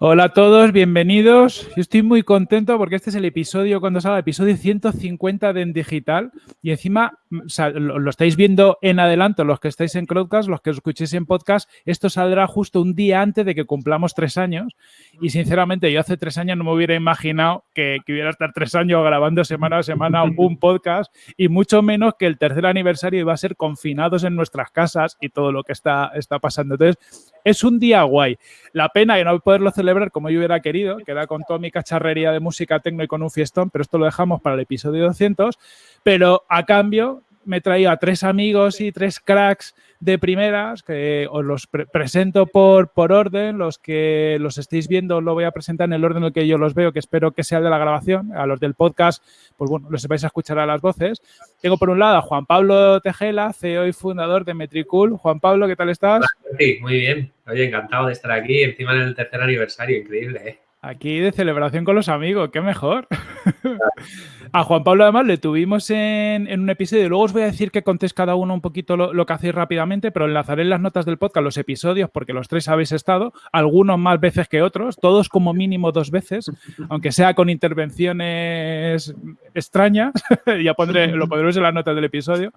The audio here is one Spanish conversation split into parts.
Hola a todos, bienvenidos. Yo estoy muy contento porque este es el episodio, cuando salga, el episodio 150 de En Digital. Y encima, lo, estáis viendo en adelanto, los que estáis en Crowdcast, los que os escuchéis en podcast, esto saldrá justo un día antes de que cumplamos tres años. Y sinceramente, yo hace tres años no me hubiera imaginado que, que hubiera estar tres años grabando semana a semana un podcast y mucho menos que el tercer aniversario iba a ser confinados en nuestras casas y todo lo que está, está pasando. Entonces, es un día guay. La pena de no poderlo celebrar como yo hubiera querido, que era con toda mi cacharrería de música tecno y con un fiestón, pero esto lo dejamos para el episodio 200. Pero a cambio me traía a tres amigos y tres cracks de primeras, que os los presento por, por orden, los que los estéis viendo lo voy a presentar en el orden en el que yo los veo, que espero que sea el de la grabación, a los del podcast, pues bueno, los vais a escuchar a las voces. Tengo por un lado a Juan Pablo Tejela, CEO y fundador de Metricool. Juan Pablo, ¿qué tal estás? Sí, muy bien. Oye, encantado de estar aquí, encima en el tercer aniversario, increíble, ¿eh? Aquí de celebración con los amigos, qué mejor. a Juan Pablo además le tuvimos en, un episodio, luego os voy a decir que contéis cada uno un poquito lo, que hacéis rápidamente, pero enlazaré en las notas del podcast los episodios porque los tres habéis estado, algunos más veces que otros, todos como mínimo dos veces, aunque sea con intervenciones extrañas, ya pondré, lo pondremos en las notas del episodio.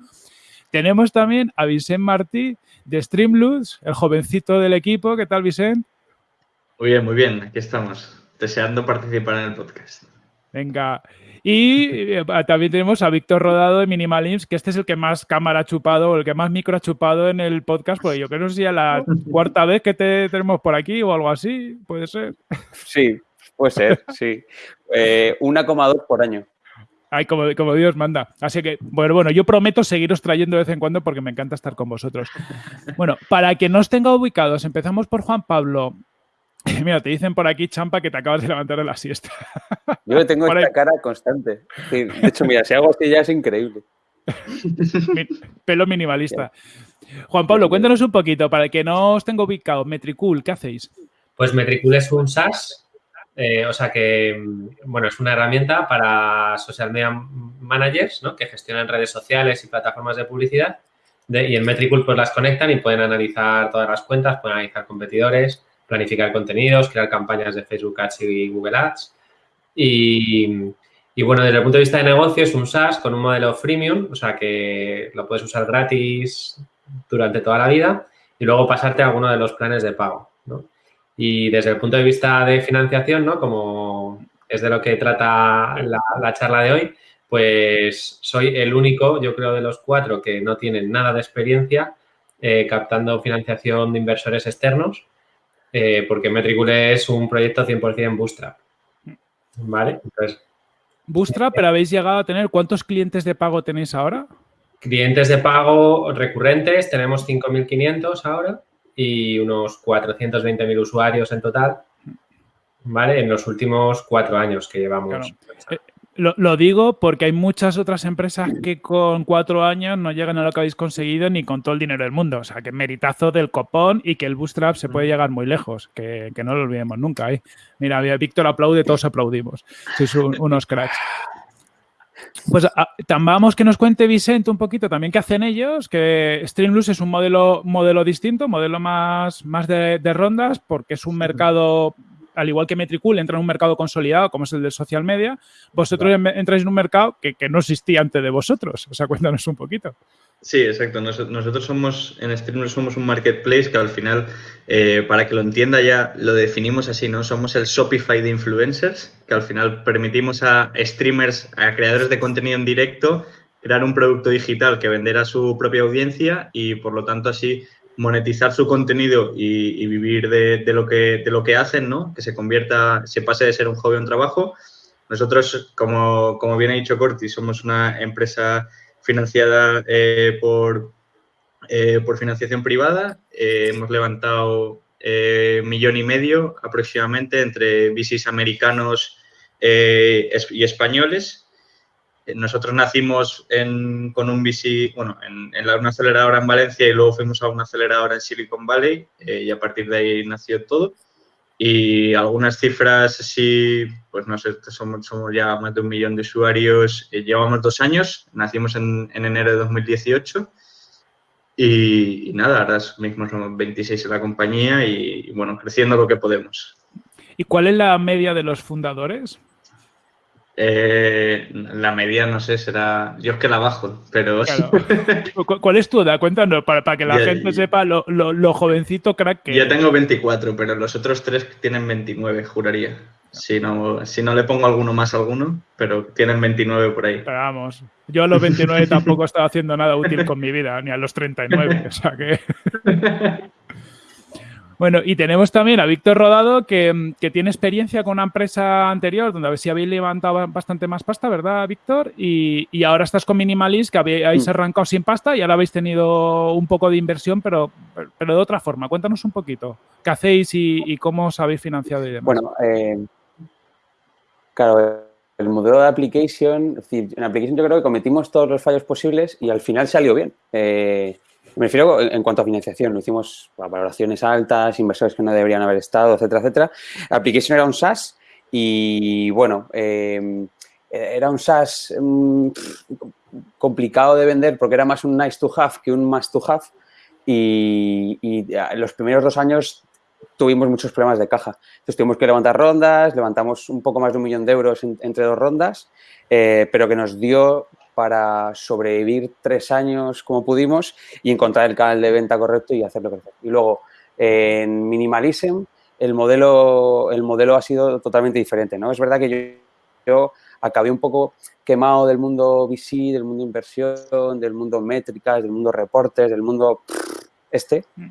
Tenemos también a Vicente Martí de Streamloots, el jovencito del equipo. ¿Qué tal, Vicente? Muy bien, muy bien, aquí estamos, deseando participar en el podcast. Venga, y eh, también tenemos a Víctor Rodado de Minimalims, que este es el que más cámara ha chupado o el que más micro ha chupado en el podcast, porque yo creo que es la cuarta vez que te tenemos por aquí o algo así, puede ser. Sí, puede ser, sí. Eh, 1,2 por año. Ay, como, como, Dios manda. Así que, bueno, bueno, yo prometo seguiros trayendo de vez en cuando porque me encanta estar con vosotros. Bueno, para que no os tenga ubicados, empezamos por Juan Pablo. Mira, te dicen por aquí, Champa, que te acabas de levantar de la siesta. Yo tengo esta cara constante. de hecho, mira, si hago así ya es increíble. Pelo minimalista. Juan Pablo, cuéntanos un poquito, para que no os tengo ubicado, Metricool, ¿qué hacéis? Pues Metricool es un SaaS, eh, o sea que, bueno, es una herramienta para social media managers, ¿no? Que gestionan redes sociales y plataformas de publicidad. y en Metricool pues las conectan y pueden analizar todas las cuentas, pueden analizar competidores, planificar contenidos, crear campañas de Facebook Ads y Google Ads. Y, bueno, desde el punto de vista de negocio es un SaaS con un modelo freemium, o sea que lo puedes usar gratis durante toda la vida y luego pasarte a alguno de los planes de pago. Y desde el punto de vista de financiación, ¿no? como es de lo que trata la, charla de hoy, pues soy el único, yo creo, de los cuatro que no tienen nada de experiencia eh, captando financiación de inversores externos eh, porque Metricool es un proyecto 100% Bootstrap. ¿Vale? Entonces, Bootstrap, pero habéis llegado a tener, ¿cuántos clientes de pago tenéis ahora? Clientes de pago recurrentes, tenemos 5.500 ahora y unos 420.000 usuarios en total, ¿vale? En los últimos cuatro años que llevamos. Lo, digo porque hay muchas otras empresas que con cuatro años no llegan a lo que habéis conseguido ni con todo el dinero del mundo. O sea, que meritazo del copón y que el Bootstrap se puede llegar muy lejos, que, no lo olvidemos nunca. ¿eh? Mira, Víctor aplaude, todos aplaudimos. Sois unos cracks. Pues vamos que nos cuente Vicente un poquito también qué hacen ellos, que Streamloops es un modelo, modelo distinto, modelo más, más de, de rondas, porque es un mercado al igual que Metricool, entra en un mercado consolidado como es el de social media, vosotros entráis en un mercado que, no existía antes de vosotros. O sea, cuéntanos un poquito. Sí, exacto. Nosotros somos, en Streamler somos un marketplace que al final, eh, para que lo entienda ya, lo definimos así, ¿no? Somos el Shopify de influencers, que al final permitimos a streamers, a creadores de contenido en directo, crear un producto digital que vender a su propia audiencia y por lo tanto así monetizar su contenido y, vivir de, lo que, de lo que hacen, ¿no? Que se convierta, se pase de ser un hobby a un trabajo. Nosotros, como, como bien ha dicho Corti, somos una empresa financiada eh, por, eh, por financiación privada. Eh, hemos levantado millón y medio aproximadamente entre VCs americanos y españoles nosotros nacimos con un VC, bueno, en, una aceleradora en Valencia y luego fuimos a una aceleradora en Silicon Valley y a partir de ahí nació todo. Y algunas cifras sí, pues no sé, somos, somos ya más de un millón de usuarios, eh, llevamos dos años, nacimos en, enero de 2018 y, nada, ahora mismo somos 26 en la compañía y, bueno, creciendo lo que podemos. ¿Y cuál es la media de los fundadores? Eh, la media, no sé, será. Yo es que la bajo, pero. ¿Cuál es tu edad? Cuéntanos, para, que la gente sepa lo, jovencito crack que. Yo tengo 24, pero los otros tres tienen 29, juraría. Si no, si no le pongo alguno más a alguno, pero tienen 29 por ahí. Pero vamos, yo a los 29 tampoco estaba haciendo nada útil con mi vida, ni a los 39, o sea que... Bueno, y tenemos también a Víctor Rodado, que, tiene experiencia con una empresa anterior, donde a ver si habéis levantado bastante más pasta, ¿verdad, Víctor? Y, ahora estás con Minimalist, que habéis mm. arrancado sin pasta y ahora habéis tenido un poco de inversión, pero, pero de otra forma. Cuéntanos un poquito. ¿Qué hacéis y, cómo os habéis financiado y demás? Bueno, eh, claro, el modelo de application, es decir, en application yo creo que cometimos todos los fallos posibles y al final salió bien. Eh, me refiero en cuanto a financiación, lo hicimos a valoraciones altas, inversores que no deberían haber estado, etcétera, etcétera. Application era un SaaS y, bueno, em, era un SaaS mm, complicado de vender porque era más un nice to have que un must to have y, en los primeros dos años tuvimos muchos problemas de caja. Entonces tuvimos que levantar rondas, levantamos un poco más de un millón de euros entre dos rondas, eh, pero que nos dio para sobrevivir tres años como pudimos y encontrar el canal de venta correcto y hacerlo crecer. Y luego, en Minimalism, el modelo, el modelo ha sido totalmente diferente, ¿no? Es verdad que yo, acabé un poco quemado del mundo VC, del mundo inversión, del mundo métricas, del mundo reportes, del mundo este. Mm.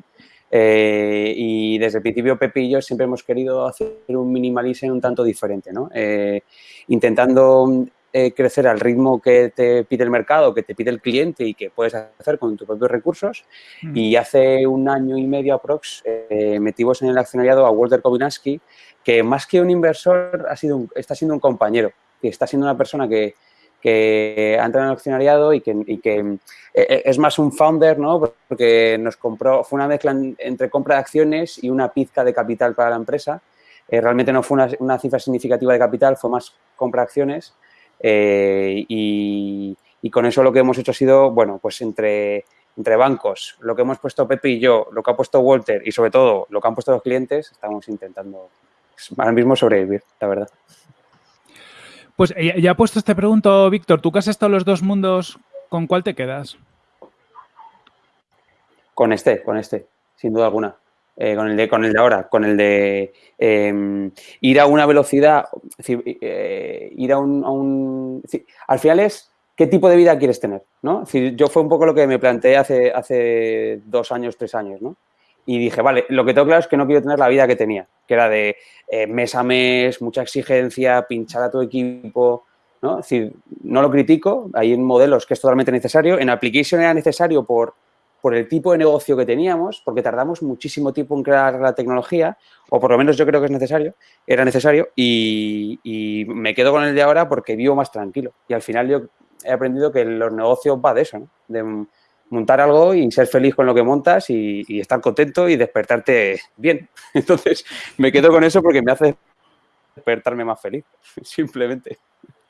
Eh, y desde el principio Pepe y yo siempre hemos querido hacer un minimalism un tanto diferente, ¿no? Eh, intentando eh, crecer al ritmo que te pide el mercado, que te pide el cliente y que puedes hacer con tus propios recursos. Mm. Y hace un año y medio aprox eh, metimos en el accionariado a Walter Kobinaski, que más que un inversor ha sido está siendo un compañero, que está siendo una persona que, que ha entrado en el accionariado y que, eh, eh, es más un founder, ¿no? Porque nos compró, fue una mezcla entre compra de acciones y una pizca de capital para la empresa. realmente no fue una, una, cifra significativa de capital, fue más compra de acciones eh, y, con eso lo que hemos hecho ha sido, bueno, pues entre, entre bancos, lo que hemos puesto Pepe y yo, lo que ha puesto Walter y sobre todo lo que han puesto los clientes, estamos intentando ahora mismo sobrevivir, la verdad. Pues eh, ya, puesto este pregunto, Víctor, tú que has estado en los dos mundos, ¿con cuál te quedas? Con este, con este, sin duda alguna. Eh, con, el de, con el de ahora, con el de em, ir a una velocidad, eh, ir a un... al final es qué tipo de vida quieres tener, ¿no? yo fue un poco lo que me planteé hace, hace dos años, tres años, ¿no? Y dije, vale, lo que tengo claro es que no quiero tener la vida que tenía, que era de eh, mes a mes, mucha exigencia, pinchar a tu equipo, ¿no? Es no lo critico, hay modelos que es totalmente necesario, en application era necesario por por el tipo de negocio que teníamos, porque tardamos muchísimo tiempo en crear la tecnología, o por lo menos yo creo que es necesario, era necesario, y, me quedo con el de ahora porque vivo más tranquilo. Y al final yo he aprendido que los negocios va de eso, ¿no? de montar algo y ser feliz con lo que montas y, y estar contento y despertarte bien. Entonces me quedo con eso porque me hace despertarme más feliz, simplemente.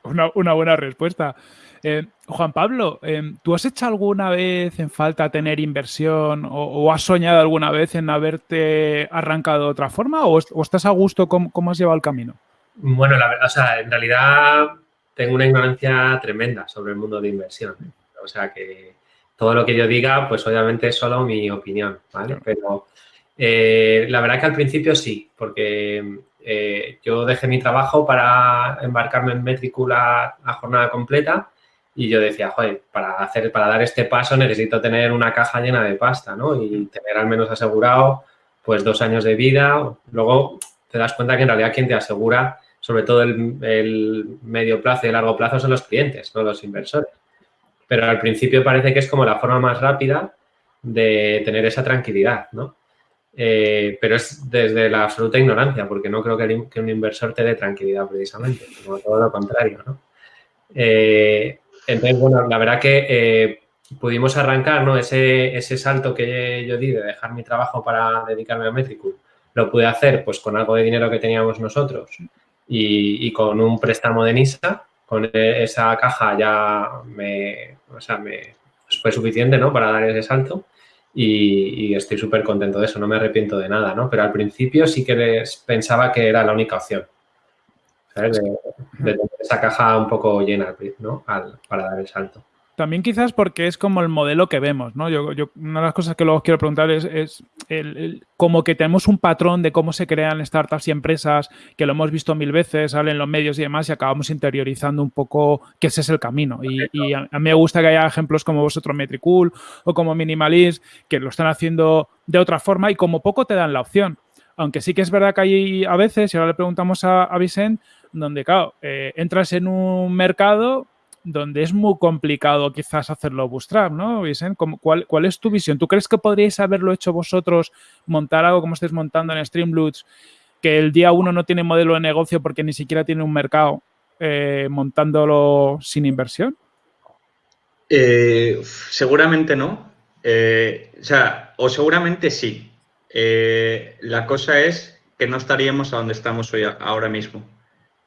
Una, buena respuesta. Eh, Juan Pablo, eh, ¿tú has hecho alguna vez en falta tener inversión o, has soñado alguna vez en haberte arrancado de otra forma o, estás a gusto? ¿Cómo, has llevado el camino? Bueno, la verdad, o sea, en realidad tengo una ignorancia tremenda sobre el mundo de inversión. O sea que todo lo que yo diga, pues obviamente es solo mi opinión, ¿vale? Pero eh, la verdad que al principio sí, porque eh, yo dejé mi trabajo para embarcarme en Metricool a, jornada completa y yo decía, joder, para, hacer, para dar este paso necesito tener una caja llena de pasta, ¿no? Y tener al menos asegurado, pues, dos años de vida. Luego te das cuenta que en realidad quien te asegura, sobre todo el, medio plazo y el largo plazo, son los clientes, no los inversores. Pero al principio parece que es como la forma más rápida de tener esa tranquilidad, ¿no? Eh, pero es desde la absoluta ignorancia, porque no creo que, un inversor te dé tranquilidad precisamente, como todo lo contrario, ¿no? Eh, entonces, bueno, la verdad que eh, pudimos arrancar ¿no? ese, ese salto que yo di de dejar mi trabajo para dedicarme a Metricool. Lo pude hacer pues con algo de dinero que teníamos nosotros y, con un préstamo de NISA. Con esa caja ya me, o sea, me fue suficiente ¿no? para dar ese salto. y, estoy súper contento de eso, no me arrepiento de nada, ¿no? Pero al principio sí que les pensaba que era la única opción, ¿sabes? De, tener esa caja un poco llena, ¿no? para dar el salto. También quizás porque es como el modelo que vemos, ¿no? Yo, una de las cosas que luego quiero preguntar es, el, como que tenemos un patrón de cómo se crean startups y empresas, que lo hemos visto mil veces, salen los medios y demás, y acabamos interiorizando un poco que ese es el camino. Y, a, mí me gusta que haya ejemplos como vosotros, Metricool o como Minimalist, que lo están haciendo de otra forma y como poco te dan la opción. Aunque sí que es verdad que hay a veces, y ahora le preguntamos a, a Vicent, donde, claro, eh, entras en un mercado donde es muy complicado quizás hacerlo bootstrap, ¿no, Vicent? ¿Cuál, ¿Cuál es tu visión? ¿Tú crees que podríais haberlo hecho vosotros, montar algo como estáis montando en Streamloots, que el día uno no tiene modelo de negocio porque ni siquiera tiene un mercado, eh, montándolo sin inversión? Eh, seguramente no. Eh, o sea, o seguramente sí. la cosa es que no estaríamos a donde estamos hoy ahora mismo.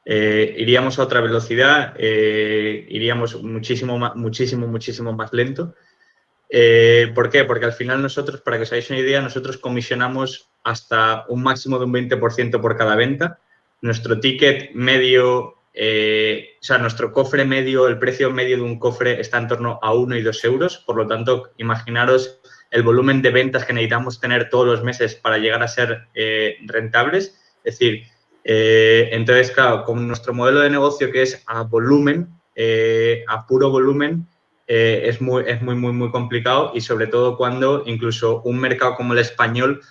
Eh, iríamos a otra velocidad, eh, iríamos muchísimo, muchísimo, muchísimo más lento. Eh, ¿Por qué? Porque al final nosotros, para que os hagáis una idea, nosotros comisionamos hasta un máximo de un 20% por cada venta. Nuestro ticket medio, o sea, nuestro cofre medio, el precio medio de un cofre está en torno a 1 y 2 euros. Por lo tanto, imaginaros el volumen de ventas que necesitamos tener todos los meses para llegar a ser rentables. Es decir, eh, entonces, claro, con nuestro modelo de negocio que es a volumen, eh, a puro volumen, eh, es, muy, es muy, muy, muy complicado y sobre todo cuando incluso un mercado como el español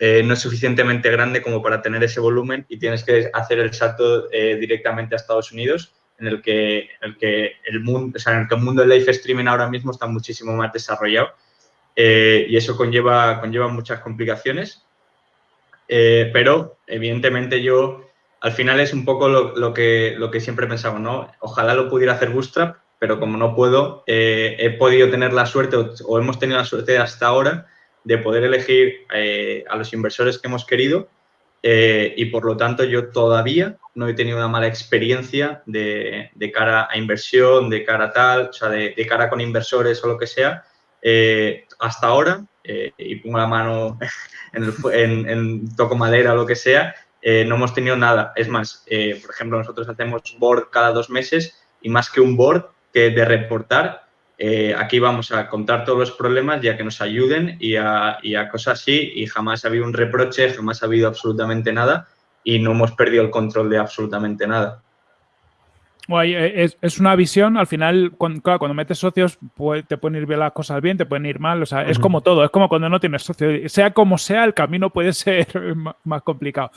no es suficientemente grande como para tener ese volumen y tienes que hacer el salto directamente a Estados Unidos, en el que el, que el mundo, o sea, en el que el mundo del live streaming ahora mismo está muchísimo más desarrollado y eso conlleva, conlleva muchas complicaciones. Eh, pero, evidentemente, yo al final es un poco lo, que, siempre pensaba, ¿no? Ojalá lo pudiera hacer Bootstrap, pero como no puedo, eh, he podido tener la suerte o, hemos tenido la suerte hasta ahora de poder elegir eh, a los inversores que hemos querido y por lo tanto yo todavía no he tenido una mala experiencia de, cara a inversión, de cara a tal, o sea, de cara con inversores o lo que sea. Hasta ahora, y pongo la mano en, toco madera o lo que sea, eh, no hemos tenido nada. Es más, eh, por ejemplo, nosotros hacemos board cada dos meses y más que un board que de reportar, eh, aquí vamos a contar todos los problemas ya que nos ayuden y a, y a, cosas así y jamás ha habido un reproche, jamás ha habido absolutamente nada y no hemos perdido el control de absolutamente nada. Eh, es, una visión, al final, cuando, cuando metes socios, te pueden ir bien las cosas bien, te pueden ir mal, o sea, es como todo, es como cuando no tienes socios, sea como sea, el camino puede ser más complicado.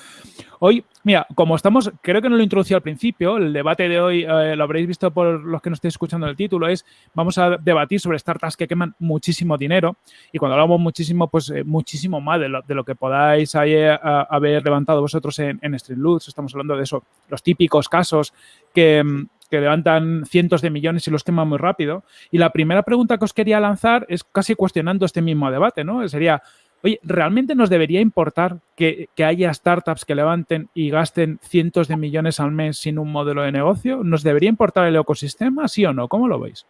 Hoy, mira, como estamos, creo que no lo introducí al principio, el debate de hoy, eh, lo habréis visto por los que nos estéis escuchando el título, es, vamos a debatir sobre startups que queman muchísimo dinero, y cuando hablamos muchísimo, pues eh, muchísimo más de lo, de lo que podáis haber levantado vosotros en, en estamos hablando de eso, los típicos casos que, levantan cientos de millones y los queman muy rápido. Y la primera pregunta que os quería lanzar es casi cuestionando este mismo debate, ¿no? Sería, oye, ¿realmente nos debería importar que, haya startups que levanten y gasten cientos de millones al mes sin un modelo de negocio? ¿Nos debería importar el ecosistema, sí o no? ¿Cómo lo veis?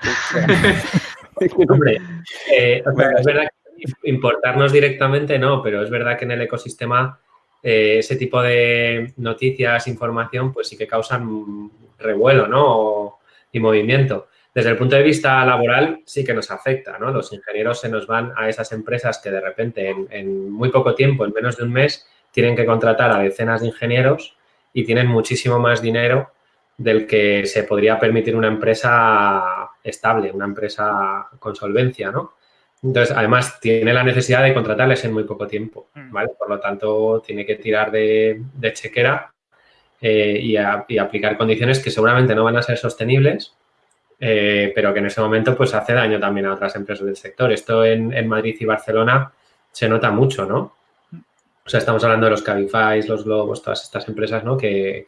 Hombre, eh, es verdad que importarnos directamente no, pero es verdad que en el ecosistema eh, ese tipo de noticias, información, pues sí que causan revuelo, ¿no? y movimiento. Desde el punto de vista laboral sí que nos afecta, ¿no? Los ingenieros se nos van a esas empresas que de repente en, muy poco tiempo, en menos de un mes, tienen que contratar a decenas de ingenieros y tienen muchísimo más dinero del que se podría permitir una empresa estable, una empresa con solvencia, ¿no? Entonces, además, tiene la necesidad de contratarles en muy poco tiempo, mm. ¿vale? Por lo tanto, tiene que tirar de, chequera eh, y, aplicar condiciones que seguramente no van a ser sostenibles, eh, pero que en ese momento pues hace daño también a otras empresas del sector. Esto en, Madrid y Barcelona se nota mucho, ¿no? O sea, estamos hablando de los Cabify, los Globos, todas estas empresas, ¿no? Que,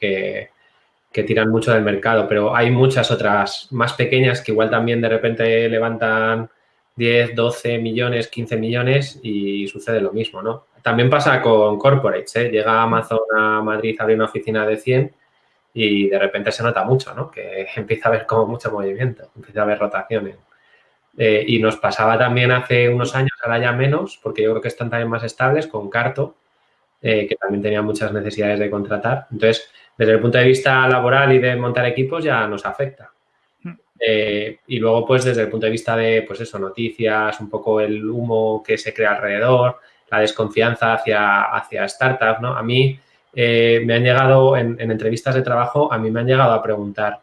que tiran mucho del mercado, pero hay muchas otras más pequeñas que igual también de repente levantan 10, 12 millones, 15 millones y sucede lo mismo, ¿no? También pasa con corporates, ¿eh? Llega Amazon a Madrid, abre una oficina de 100 y de repente se nota mucho, ¿no? Que empieza a haber como mucho movimiento, empieza a haber rotaciones. Eh, y nos pasaba también hace unos años, ahora ya menos, porque yo creo que están también más estables con Carto, eh, que también tenía muchas necesidades de contratar. Entonces, desde el punto de vista laboral y de montar equipos ya nos afecta. Hmm. Eh, y luego, pues, desde el punto de vista de, pues eso, noticias, un poco el humo que se crea alrededor, la desconfianza hacia, hacia startups, ¿no? A mí me han llegado, en, en, entrevistas de trabajo, a mí me han llegado a preguntar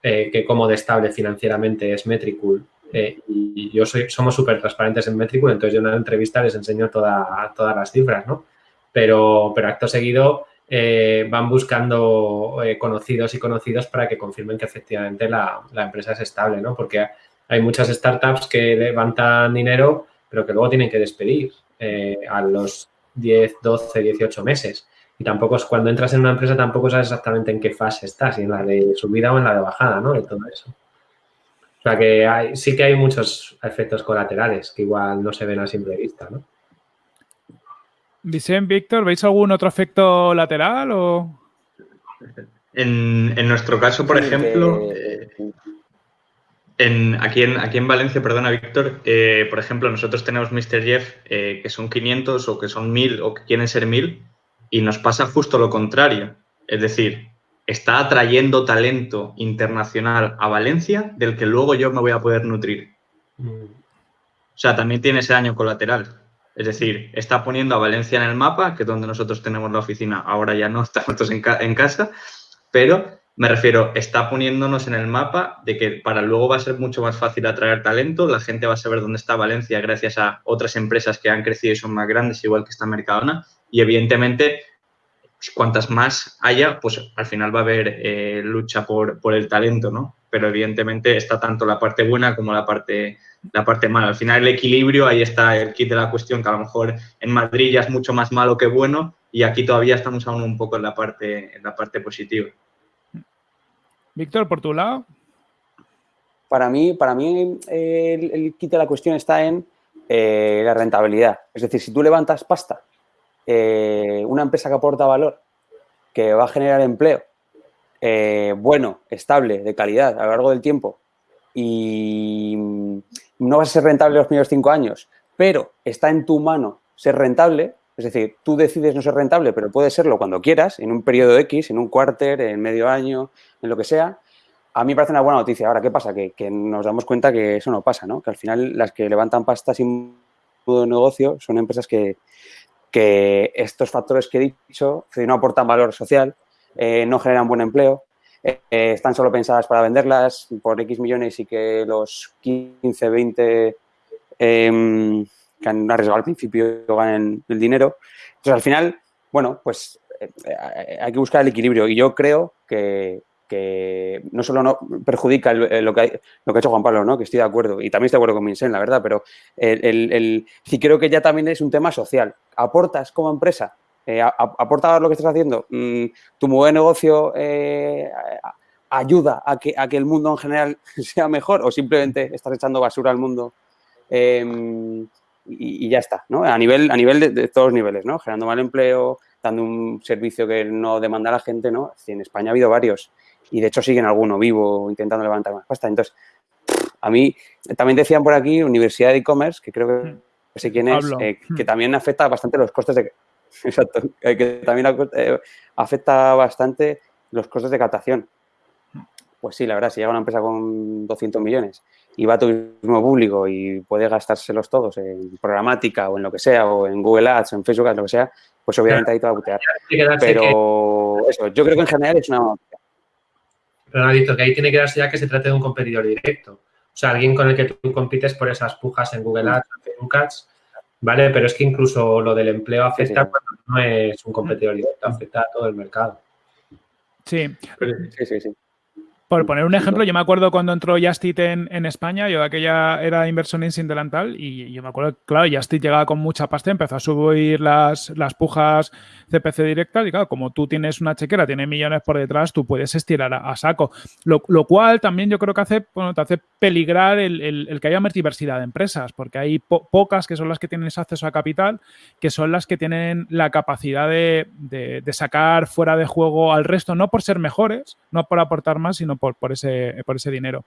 que cómo de estable financieramente es Metricool eh, y yo somos súper transparentes en Metricool, entonces yo en una entrevista les enseño toda, todas las cifras, ¿no? Pero, pero acto seguido eh, van buscando eh, conocidos y conocidos para que confirmen que efectivamente la, la, empresa es estable, ¿no? Porque hay muchas startups que levantan dinero, pero que luego tienen que despedir a los 10, 12, 18 meses. Y tampoco es cuando entras en una empresa tampoco sabes exactamente en qué fase estás, si en la de subida o en la de bajada, ¿no? De todo eso. O sea que hay, sí que hay muchos efectos colaterales que igual no se ven a simple vista, ¿no? Vicente, Víctor, ¿veis algún otro efecto lateral o...? En, nuestro caso, por ejemplo, eh, en, aquí, en, aquí en Valencia, perdona, Víctor, eh, por ejemplo, nosotros tenemos Mr. Jeff eh, que son 500 o que son 1000 o que quieren ser 1000 y nos pasa justo lo contrario. Es decir, está atrayendo talento internacional a Valencia del que luego yo me voy a poder nutrir. Mm. O sea, también tiene ese daño colateral. Es decir, está poniendo a Valencia en el mapa, que es donde nosotros tenemos la oficina, ahora ya no estamos en, en casa, pero me refiero, está poniéndonos en el mapa de que para luego va a ser mucho más fácil atraer talento, la gente va a saber dónde está Valencia gracias a otras empresas que han crecido y son más grandes, igual que esta Mercadona, y evidentemente cuantas más haya, pues al final va a haber eh, lucha por, el talento, ¿no? Pero evidentemente está tanto la parte buena como la parte, la parte mala. Al final el equilibrio, ahí está el kit de la cuestión, que a lo mejor en Madrid ya es mucho más malo que bueno y aquí todavía estamos aún un poco en la parte, en la parte positiva. Víctor, por tu lado. Para mí, para mí el, kit de la cuestión está en eh, la rentabilidad. Es decir, si tú levantas pasta eh, una empresa que aporta valor, que va a generar empleo, eh, bueno, estable, de calidad a lo largo del tiempo y no va a ser rentable los primeros cinco años, pero está en tu mano ser rentable, es decir, tú decides no ser rentable, pero puede serlo cuando quieras, en un periodo X, en un cuarter, en medio año, en lo que sea, a mí me parece una buena noticia. Ahora, ¿qué pasa? Que, nos damos cuenta que eso no pasa, ¿no? Que al final las que levantan pasta sin negocio son empresas que, que estos factores que he dicho no aportan valor social, eh, no generan buen empleo, eh, están solo pensadas para venderlas por X millones y que los 15, 20 em, que han arriesgado al principio ganen el dinero. Entonces, al final, bueno, pues eh, hay que buscar el equilibrio y yo creo que, que no solo no perjudica lo, que lo que ha hecho Juan Pablo, ¿no? que estoy de acuerdo, y también estoy de acuerdo con Vincent, la verdad, pero el, el, sí creo que ya también es un tema social. Aportas como empresa, eh, aporta lo que estás haciendo, mm, tu buen negocio eh, ayuda a que, a que el mundo en general sea mejor o simplemente estás echando basura al mundo em, y, ya está, ¿no? A nivel, a nivel de, de, todos los niveles, ¿no? Generando mal empleo, dando un servicio que no demanda la gente, ¿no? En España ha habido varios y de hecho siguen alguno vivo intentando levantar más pasta. Entonces, a mí también decían por aquí Universidad de E-Commerce, que creo que hmm. sé quién es, eh, que hmm. también afecta bastante los costes de... Exacto, eh, que también eh, afecta bastante los costes de captación. Pues sí, la verdad, si llega una empresa con 200 millones y va a turismo público y puede gastárselos todos en programática o en lo que sea, o en Google Ads, o en Facebook Ads, lo que sea, pues obviamente ahí te va a butear. Pero eso, yo creo que en general es una pero no ha dicho que ahí tiene que darse ya que se trate de un competidor directo. O sea, alguien con el que tú compites por esas pujas en Google Ads, en Ads, ¿vale? Pero es que incluso lo del empleo afecta cuando no es un competidor directo, afecta a todo el mercado. Sí. Sí, sí, sí. Por poner un ejemplo, yo me acuerdo cuando entró Justit en, en, España, yo de aquella era inversor en Sindelantal y yo me acuerdo, claro, Justit llegaba con mucha pasta, empezó a subir las, las pujas CPC directas y claro, como tú tienes una chequera, tiene millones por detrás, tú puedes estirar a, a saco. Lo, lo, cual también yo creo que hace, bueno, te hace peligrar el, el, el que haya más diversidad de empresas, porque hay po pocas que son las que tienen acceso a capital, que son las que tienen la capacidad de, de, de sacar fuera de juego al resto, no por ser mejores, no por aportar más, sino por, ese, dinero.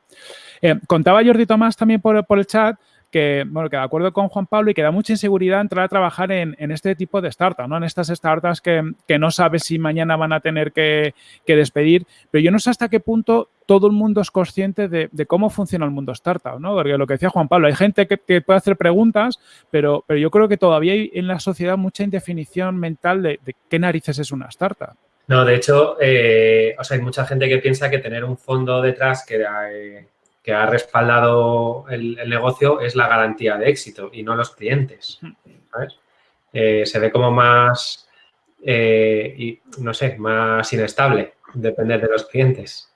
Eh, contaba Jordi Tomás también por, el chat que, de acuerdo con Juan Pablo y que da mucha inseguridad entrar a trabajar en, este tipo de startups, ¿no? En estas startups que, no sabes si mañana van a tener que, despedir, pero yo no sé hasta qué punto todo el mundo es consciente de, cómo funciona el mundo startup, ¿no? Porque lo que decía Juan Pablo, hay gente que, puede hacer preguntas, pero, pero, yo creo que todavía hay en la sociedad mucha indefinición mental de, de qué narices es una startup. No, de hecho, eh, o sea, hay mucha gente que piensa que tener un fondo detrás que, eh, que ha respaldado el, el, negocio es la garantía de éxito y no los clientes. ¿sabes? Eh, se ve como más, eh, y, no sé, más inestable depender de los clientes.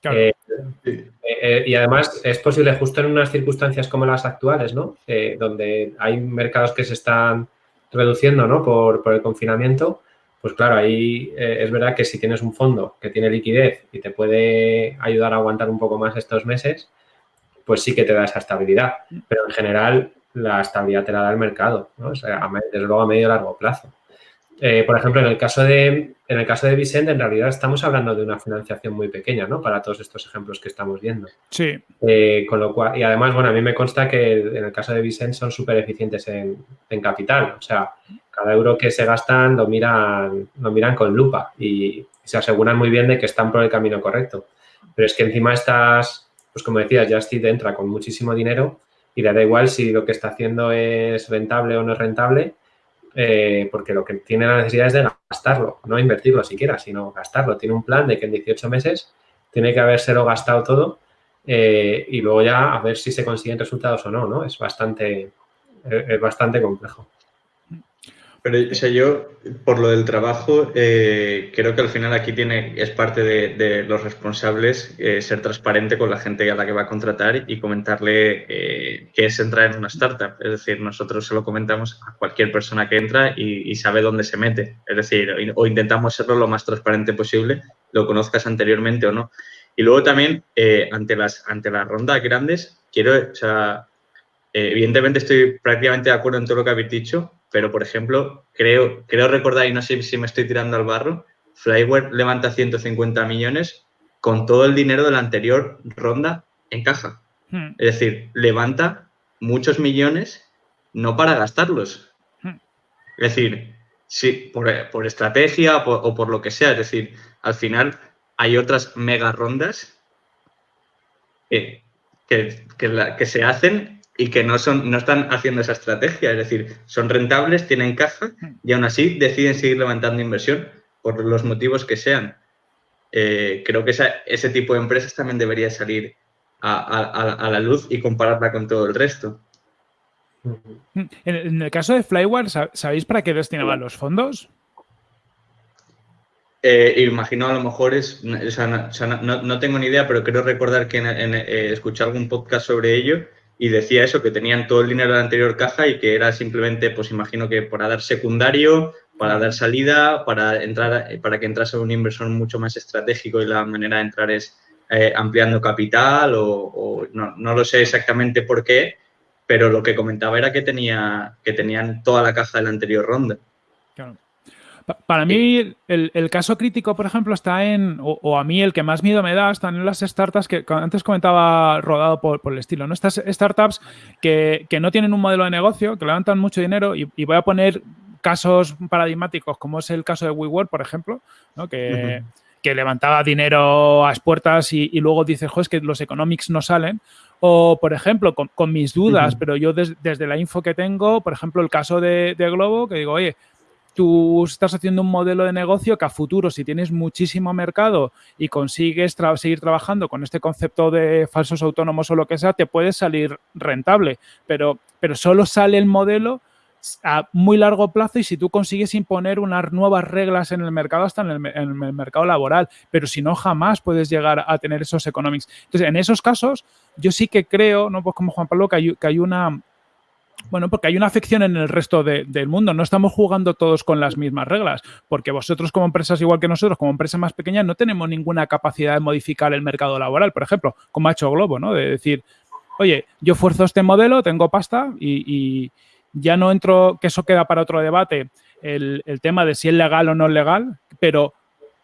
Claro. Eh, y además es posible justo en unas circunstancias como las actuales, ¿no? donde hay mercados que se están reduciendo, ¿no? Por, por el confinamiento, pues claro, ahí eh, es verdad que si tienes un fondo que tiene liquidez y te puede ayudar a aguantar un poco más estos meses, pues sí que te da esa estabilidad. Pero en general la estabilidad te la da el mercado, ¿no? O sea, a, desde luego a medio y largo plazo. Eh, por ejemplo, en el caso de en el caso de Vicente, en realidad estamos hablando de una financiación muy pequeña, ¿no? Para todos estos ejemplos que estamos viendo. Sí. Eh, con lo cual, y además, bueno, a mí me consta que en el caso de Vicente son súper eficientes en, en, capital. O sea, cada euro que se gastan lo miran, lo miran con lupa y se aseguran muy bien de que están por el camino correcto. Pero es que encima estás, pues como decías, Justit entra con muchísimo dinero y le da igual si lo que está haciendo es rentable o no es rentable, eh, porque lo que tiene la necesidad es de gastarlo, no invertirlo siquiera, sino gastarlo. Tiene un plan de que en 18 meses tiene que habérselo gastado todo eh, y luego ya a ver si se consiguen resultados o no, ¿no? Es bastante, es bastante complejo. Pero o sea, yo, por lo del trabajo, eh, creo que al final aquí tiene, es parte de, los responsables eh, ser transparente con la gente a la que va a contratar y comentarle eh, qué es entrar en una startup. Es decir, nosotros se lo comentamos a cualquier persona que entra y, sabe dónde se mete. Es decir, o intentamos serlo lo más transparente posible, lo conozcas anteriormente o no. Y luego también, eh, ante, las, ante las rondas grandes, quiero, o sea, evidentemente estoy prácticamente de acuerdo en todo lo que habéis dicho, pero por ejemplo, creo, creo recordar, y no sé si me estoy tirando al barro, Flyware levanta 150 millones con todo el dinero de la anterior ronda en caja. Hmm. Es decir, levanta muchos millones no para gastarlos. Hmm. Es decir, sí, por, por estrategia por, o por lo que sea. Es decir, al final hay otras mega rondas que, que, que, la, que se hacen y que no, son, no están haciendo esa estrategia, es decir, son rentables, tienen caja y aún así deciden seguir levantando inversión por los motivos que sean. Eh, creo que esa, ese tipo de empresas también debería salir a, a, a, la luz y compararla con todo el resto. En el caso de Flyware, ¿sabéis para qué destinaban los fondos? Eh, imagino a lo mejor es, o sea, no, no, tengo ni idea, pero creo recordar que en, en, eh, escuché algún podcast sobre ello y decía eso, que tenían todo el dinero de la anterior caja y que era simplemente, pues imagino que para dar secundario, para dar salida, para entrar, para que entrase un inversor mucho más estratégico y la manera de entrar es eh, ampliando capital o, o no, no, lo sé exactamente por qué, pero lo que comentaba era que tenía que tenían toda la caja de la anterior ronda. Claro. Para mí, el, el, caso crítico, por ejemplo, está en, o, o, a mí el que más miedo me da, están en las startups que antes comentaba rodado por, por el estilo, ¿no? Estas startups que, que, no tienen un modelo de negocio, que levantan mucho dinero, y, y, voy a poner casos paradigmáticos, como es el caso de WeWork, por ejemplo, ¿no? Que, uh -huh. que levantaba dinero a las puertas y, y luego dices, jo, es que los economics no salen, o, por ejemplo, con, con mis dudas, uh -huh. pero yo des, desde la info que tengo, por ejemplo, el caso de, de Globo, que digo, oye, tú estás haciendo un modelo de negocio que a futuro, si tienes muchísimo mercado y consigues seguir trabajando con este concepto de falsos autónomos o lo que sea, te puede salir rentable, pero, pero solo sale el modelo a muy largo plazo y si tú consigues imponer unas nuevas reglas en el mercado, hasta en el, mercado laboral, pero si no, jamás puedes llegar a tener esos economics. Entonces, en esos casos, yo sí que creo, ¿no? Pues como Juan Pablo, que hay una, bueno, porque hay una afección en el resto de, del mundo. No estamos jugando todos con las mismas reglas, porque vosotros como empresas igual que nosotros, como empresas más pequeñas, no tenemos ninguna capacidad de modificar el mercado laboral, por ejemplo, como ha hecho Globo, ¿no? De decir, oye, yo fuerzo este modelo, tengo pasta y, ya no entro, que eso queda para otro debate, el, el, tema de si es legal o no es legal, pero,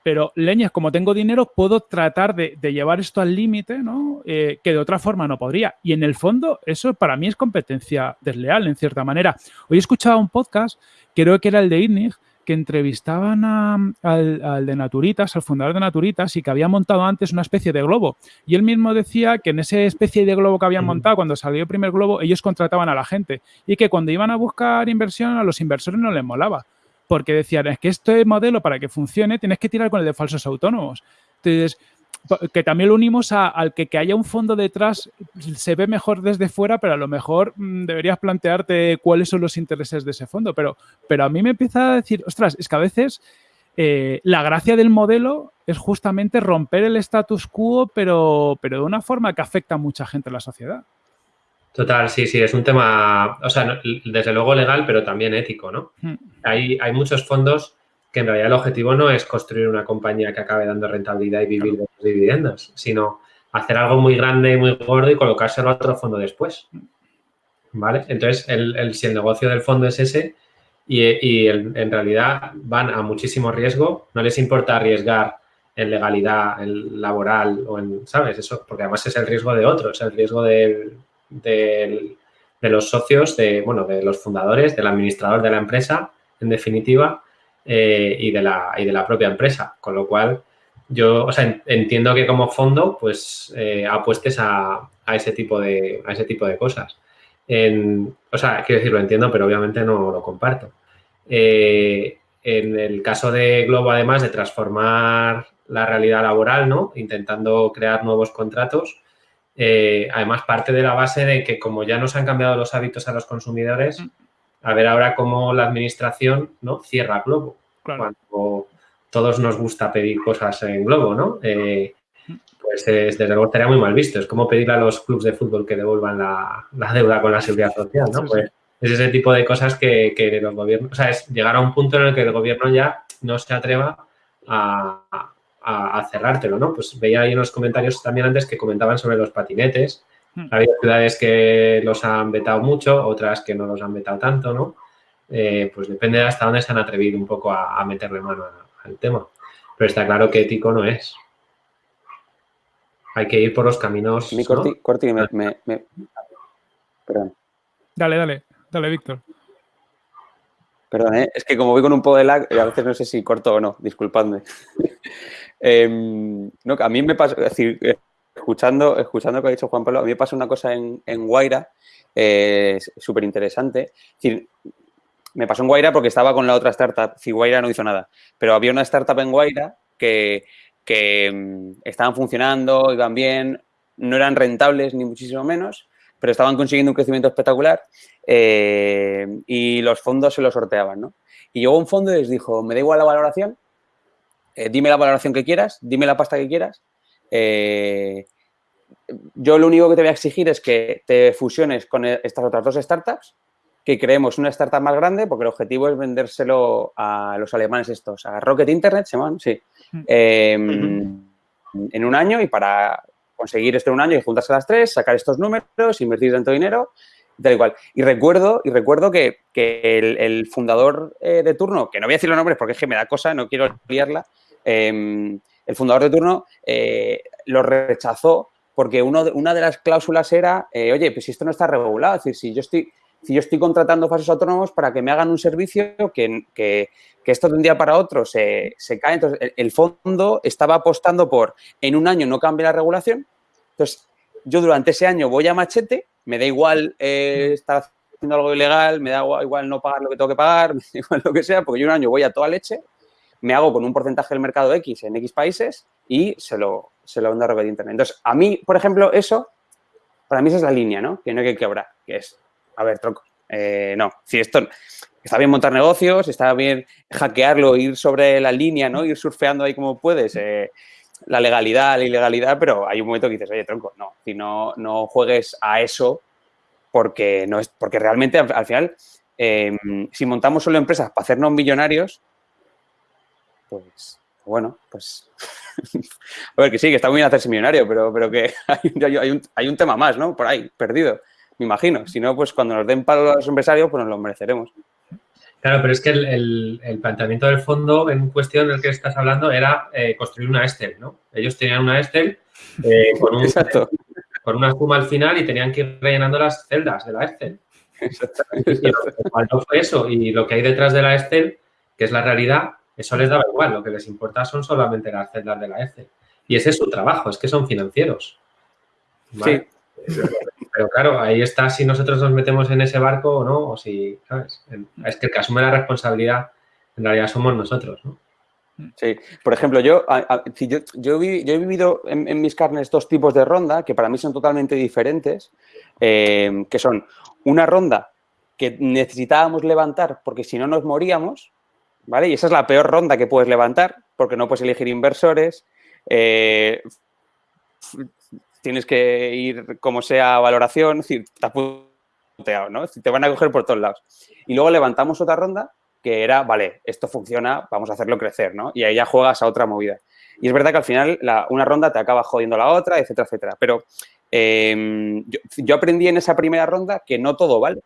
pero leñas, como tengo dinero, puedo tratar de, de llevar esto al límite, ¿no? Eh, que de otra forma no podría. Y en el fondo, eso para mí es competencia desleal, en cierta manera. Hoy he escuchado un podcast, creo que era el de INNIG, que entrevistaban a, al, al, de Naturitas, al fundador de Naturitas, y que había montado antes una especie de globo. Y él mismo decía que en esa especie de globo que habían montado, cuando salió el primer globo, ellos contrataban a la gente. Y que cuando iban a buscar inversión, a los inversores no les molaba. Porque decían, es que este modelo para que funcione tienes que tirar con el de falsos autónomos. Entonces, que también lo unimos a, al que, que, haya un fondo detrás se ve mejor desde fuera, pero a lo mejor mmm, deberías plantearte cuáles son los intereses de ese fondo. Pero, pero a mí me empieza a decir, ostras, es que a veces eh, la gracia del modelo es justamente romper el status quo, pero, pero de una forma que afecta a mucha gente en la sociedad. Total, sí, sí, es un tema, o sea, desde luego legal, pero también ético, ¿no? Hmm. Hay, hay muchos fondos que en realidad el objetivo no es construir una compañía que acabe dando rentabilidad y vivir de los dividendos, sino hacer algo muy grande y muy gordo y colocárselo a otro fondo después. ¿Vale? Entonces, el, el, si el negocio del fondo es ese y, y el, en realidad van a muchísimo riesgo, no les importa arriesgar en legalidad, en laboral o en, ¿sabes? Eso, porque además es el riesgo de otros, el riesgo del, del, de los socios, de, bueno, de los fundadores, del administrador de la empresa, en definitiva, eh, y, de la, y de la propia empresa. Con lo cual, yo o sea, entiendo que como fondo, pues eh, apuestes a, a, ese tipo de, a ese tipo de cosas. En, o sea, quiero decir, lo entiendo, pero obviamente no lo comparto. Eh, en el caso de Globo, además de transformar la realidad laboral, ¿no? Intentando crear nuevos contratos, eh, además parte de la base de que como ya nos han cambiado los hábitos a los consumidores, a ver ahora cómo la administración ¿no? cierra Globo. Claro. Cuando todos nos gusta pedir cosas en Globo, ¿no? Eh, pues es, desde luego estaría muy mal visto. Es como pedirle a los clubes de fútbol que devuelvan la, la deuda con la seguridad social, ¿no? Pues es ese tipo de cosas que, que, los gobiernos, o sea, es llegar a un punto en el que el gobierno ya no se atreva a, a, a cerrártelo, ¿no? Pues veía ahí en los comentarios también antes que comentaban sobre los patinetes, ha habido ciudades que los han vetado mucho, otras que no los han vetado tanto, ¿no? Eh, pues depende de hasta dónde se han atrevido un poco a, a meterle mano al tema. Pero está claro que ético no es. Hay que ir por los caminos. Mi Corti, ¿no? Corti me, me, me, Perdón. Dale, dale, dale, Víctor. Perdón, ¿eh? es que como voy con un poco de lag, a veces no sé si corto o no, disculpadme. Eh, no, a mí me pasa, decir, escuchando, escuchando lo que ha dicho Juan Pablo, a mí me pasa una cosa en, Guaira eh, súper interesante. Me pasó en Guaira porque estaba con la otra startup, si Guaira no hizo nada, pero había una startup en Guaira que, um, estaban funcionando, iban bien, no eran rentables ni muchísimo menos, pero estaban consiguiendo un crecimiento espectacular eh, y los fondos se los sorteaban, ¿no? Y llegó un fondo y les dijo, me da igual la valoración, eh, dime la valoración que quieras, dime la pasta que quieras, eh, yo lo único que te voy a exigir es que te fusiones con estas otras dos startups, que creemos una startup más grande, porque el objetivo es vendérselo a los alemanes estos, a Rocket Internet, se llaman, sí, eh, en un año y para conseguir esto en un año y juntarse las tres, sacar estos números, invertir tanto dinero, tal igual. Y recuerdo, y recuerdo que, que el, el, fundador eh, de turno, que no voy a decir los nombres porque es que me da cosa, no quiero liarla, eh, el fundador de turno eh, lo rechazó porque uno una de las cláusulas era, eh, oye, pues si esto no está regulado, es decir, si yo estoy, si yo estoy contratando falsos autónomos para que me hagan un servicio que, que, que esto de un día para otro se, se cae, entonces el, el, fondo estaba apostando por, en un año no cambie la regulación, entonces yo durante ese año voy a machete, me da igual eh, estar haciendo algo ilegal, me da igual no pagar lo que tengo que pagar, me da igual lo que sea, porque yo un año voy a toda leche, me hago con un porcentaje del mercado X en X países y se lo, se lo vendo a Internet. Entonces, a mí, por ejemplo, eso, para mí esa es la línea, ¿no? Que no hay que quebrar, que es, a ver, troco, Eh, no, si esto está bien montar negocios, está bien hackearlo, ir sobre la línea, ¿no? Ir surfeando ahí como puedes. Eh, la legalidad, la ilegalidad, pero hay un momento que dices, oye, tronco, no, si no, no juegues a eso porque no es, porque realmente al, final, em, si montamos solo empresas para hacernos millonarios, pues bueno, pues a ver que sí, que está muy bien hacerse millonario, pero, pero que hay, un, hay un tema más, ¿no? Por ahí, perdido, me imagino. Si no, pues cuando nos den palo a los empresarios, pues nos lo mereceremos. Claro, pero es que el, planteamiento del fondo en cuestión del que estás hablando era eh, construir una Excel, ¿no? Ellos tenían una Excel eh, con, una suma al final y tenían que ir rellenando las celdas de la Excel. Y lo que fue eso. Y lo que hay detrás de la Excel, que es la realidad, eso les daba igual. Lo que les importa son solamente las celdas de la Excel. Y ese es su trabajo, es que son financieros. Sí. Pero claro, ahí está si nosotros nos metemos en ese barco o no, o si, ¿sabes? Es que el que asume la responsabilidad en realidad somos nosotros, ¿no? Sí, por ejemplo, yo, yo, yo, he vivido en, mis carnes dos tipos de ronda que para mí son totalmente diferentes, eh, que son una ronda que necesitábamos levantar porque si no nos moríamos, ¿vale? Y esa es la peor ronda que puedes levantar porque no puedes elegir inversores, eh, tienes que ir como sea a valoración, es decir, te ¿no? Te van a coger por todos lados. Y luego levantamos otra ronda que era, vale, esto funciona, vamos a hacerlo crecer, ¿no? Y ahí ya juegas a otra movida. Y es verdad que al final una ronda te acaba jodiendo la otra, etcétera, etcétera. Pero em, yo, aprendí en esa primera ronda que no todo vale.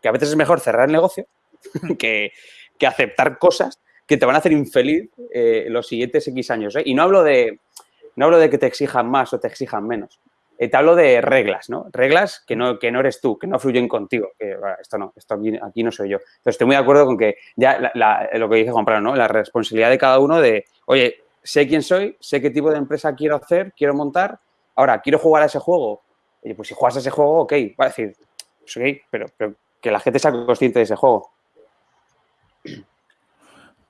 Que a veces es mejor cerrar el negocio que, aceptar cosas que te van a hacer infeliz eh, los siguientes X años. ¿eh? Y no hablo de, no hablo de que te exijan más o te exijan menos. Eh, te hablo de reglas, ¿no? Reglas que no, que no eres tú, que no fluyen contigo. Que, esto no, esto aquí, no soy yo. Entonces, estoy muy de acuerdo con que ya lo que dice Juan Pablo, ¿no? La responsabilidad de cada uno de, oye, sé quién soy, sé qué tipo de empresa quiero hacer, quiero montar, ahora, quiero jugar a ese juego. Oye, pues si juegas a ese juego, ok, va a decir, pues ok, pero que la gente sea consciente de ese juego.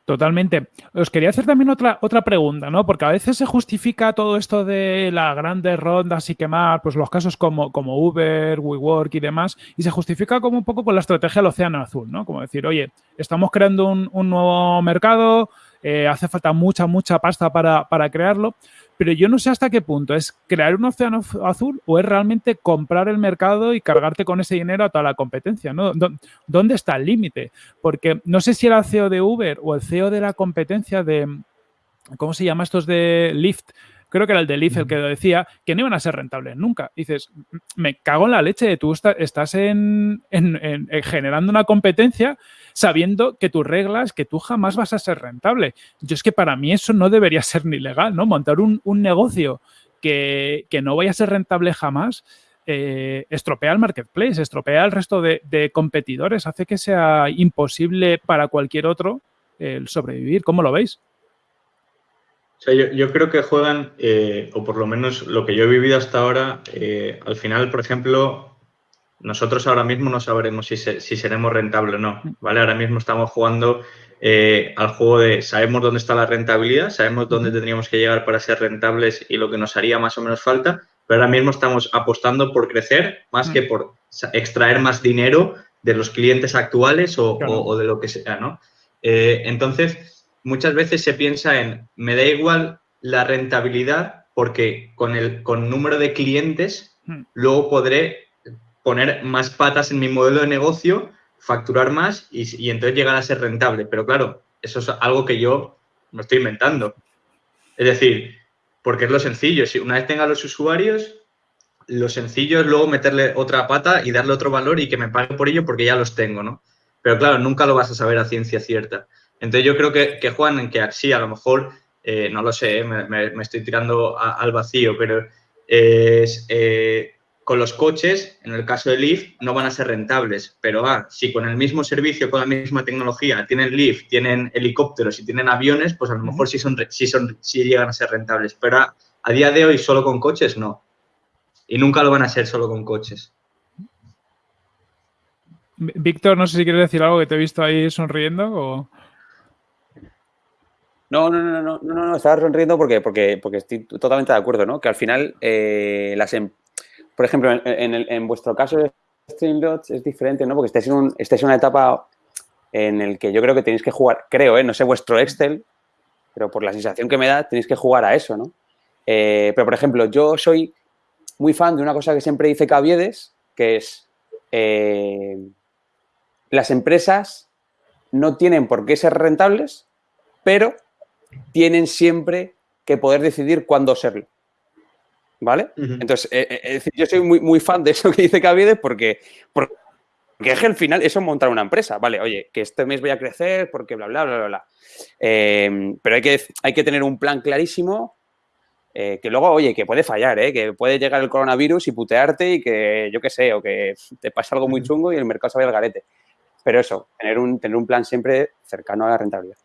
Totalmente. Os quería hacer también otra, otra pregunta, ¿no? Porque a veces se justifica todo esto de las grandes rondas y quemar, pues los casos como, como Uber, WeWork y demás, y se justifica como un poco con la estrategia del océano azul, ¿no? Como decir, oye, estamos creando un, un nuevo mercado, eh, hace falta mucha, mucha pasta para, para crearlo, pero yo no sé hasta qué punto es crear un océano azul o es realmente comprar el mercado y cargarte con ese dinero a toda la competencia, ¿no? ¿Dónde está el límite? Porque no sé si era el CEO de Uber o el CEO de la competencia de, ¿cómo se llama estos de Lyft? creo que era el de Lyft el que lo decía, que no iban a ser rentables nunca. dices, me cago en la leche, tú estás en, generando una competencia sabiendo que tus reglas, que tú jamás vas a ser rentable. Yo es que para mí eso no debería ser ni legal, ¿no? Montar un, negocio que, no vaya a ser rentable jamás, eh, estropea el marketplace, estropea el resto de, competidores, hace que sea imposible para cualquier otro el sobrevivir. ¿Cómo lo veis? yo, creo que juegan, eh, o por lo menos lo que yo he vivido hasta ahora, eh, al final, por ejemplo, nosotros ahora mismo no sabremos si, si seremos rentables o no, ¿vale? Ahora mismo estamos jugando eh, al juego de sabemos dónde está la rentabilidad, sabemos dónde tendríamos que llegar para ser rentables y lo que nos haría más o menos falta, pero ahora mismo estamos apostando por crecer más que por extraer más dinero de los clientes actuales o, de lo que sea, ¿no? Eh, entonces, muchas veces se piensa en, me da igual la rentabilidad porque con el con número de clientes luego podré poner más patas en mi modelo de negocio, facturar más y, entonces llegar a ser rentable. Pero claro, eso es algo que yo me estoy inventando. Es decir, porque es lo sencillo. Si una vez tenga los usuarios, lo sencillo es luego meterle otra pata y darle otro valor y que me pague por ello porque ya los tengo, ¿no? Pero claro, nunca lo vas a saber a ciencia cierta. Entonces yo creo que, Juan, que sí, a lo mejor, eh, no lo sé, me, estoy tirando al vacío, pero es, eh, con los coches, en el caso de Lyft, no van a ser rentables. Pero ah, si con el mismo servicio, con la misma tecnología, tienen Lyft, tienen helicópteros y tienen aviones, pues a lo mejor sí, son, sí, son, sí llegan a ser rentables. Pero a, día de hoy, solo con coches, no. Y nunca lo van a ser solo con coches. Víctor, no sé si quieres decir algo que te he visto ahí sonriendo o... No, no, no, no, no, no, estaba sonriendo porque, porque, porque estoy totalmente de acuerdo, ¿no? Que al final eh, las, em por ejemplo, en, vuestro caso Streamlabs es diferente, ¿no? Porque estáis en, un, estáis en una etapa en el que yo creo que tenéis que jugar, creo, ¿eh? no sé vuestro Excel, pero por la sensación que me da, tenéis que jugar a eso, ¿no? Eh, pero, por ejemplo, yo soy muy fan de una cosa que siempre dice Caviedes, que es eh, las empresas no tienen por qué ser rentables, pero tienen siempre que poder decidir cuándo serlo. ¿Vale? Entonces, eh, yo soy muy, muy fan de eso que dice Caviedes porque, porque es que al final eso es montar una empresa, ¿vale? Oye, que este mes voy a crecer porque bla, bla, bla, bla, bla. pero hay que, hay que tener un plan clarísimo eh, que luego, oye, que puede fallar, ¿eh? que puede llegar el coronavirus y putearte y que, yo qué sé, o que te pasa algo muy chungo y el mercado se vaya al garete. Pero eso, tener un, tener un plan siempre cercano a la rentabilidad.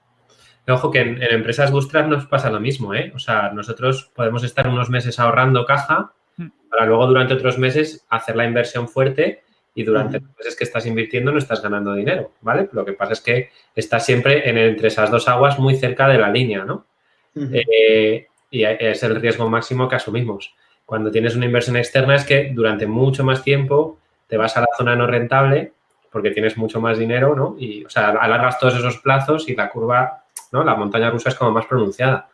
Ojo que en, empresas bootstrap nos pasa lo mismo, ¿eh? O sea, nosotros podemos estar unos meses ahorrando caja hmm. para luego durante otros meses hacer la inversión fuerte y durante los meses que estás invirtiendo no estás ganando dinero, ¿vale? Lo que pasa es que estás siempre en, entre esas dos aguas muy cerca de la línea, ¿no? y es el riesgo máximo que asumimos. Cuando tienes una inversión externa es que durante mucho más tiempo te vas a la zona no rentable porque tienes mucho más dinero, ¿no? Y, o sea, alargas todos esos plazos y la curva, ¿no? La montaña rusa es como más pronunciada.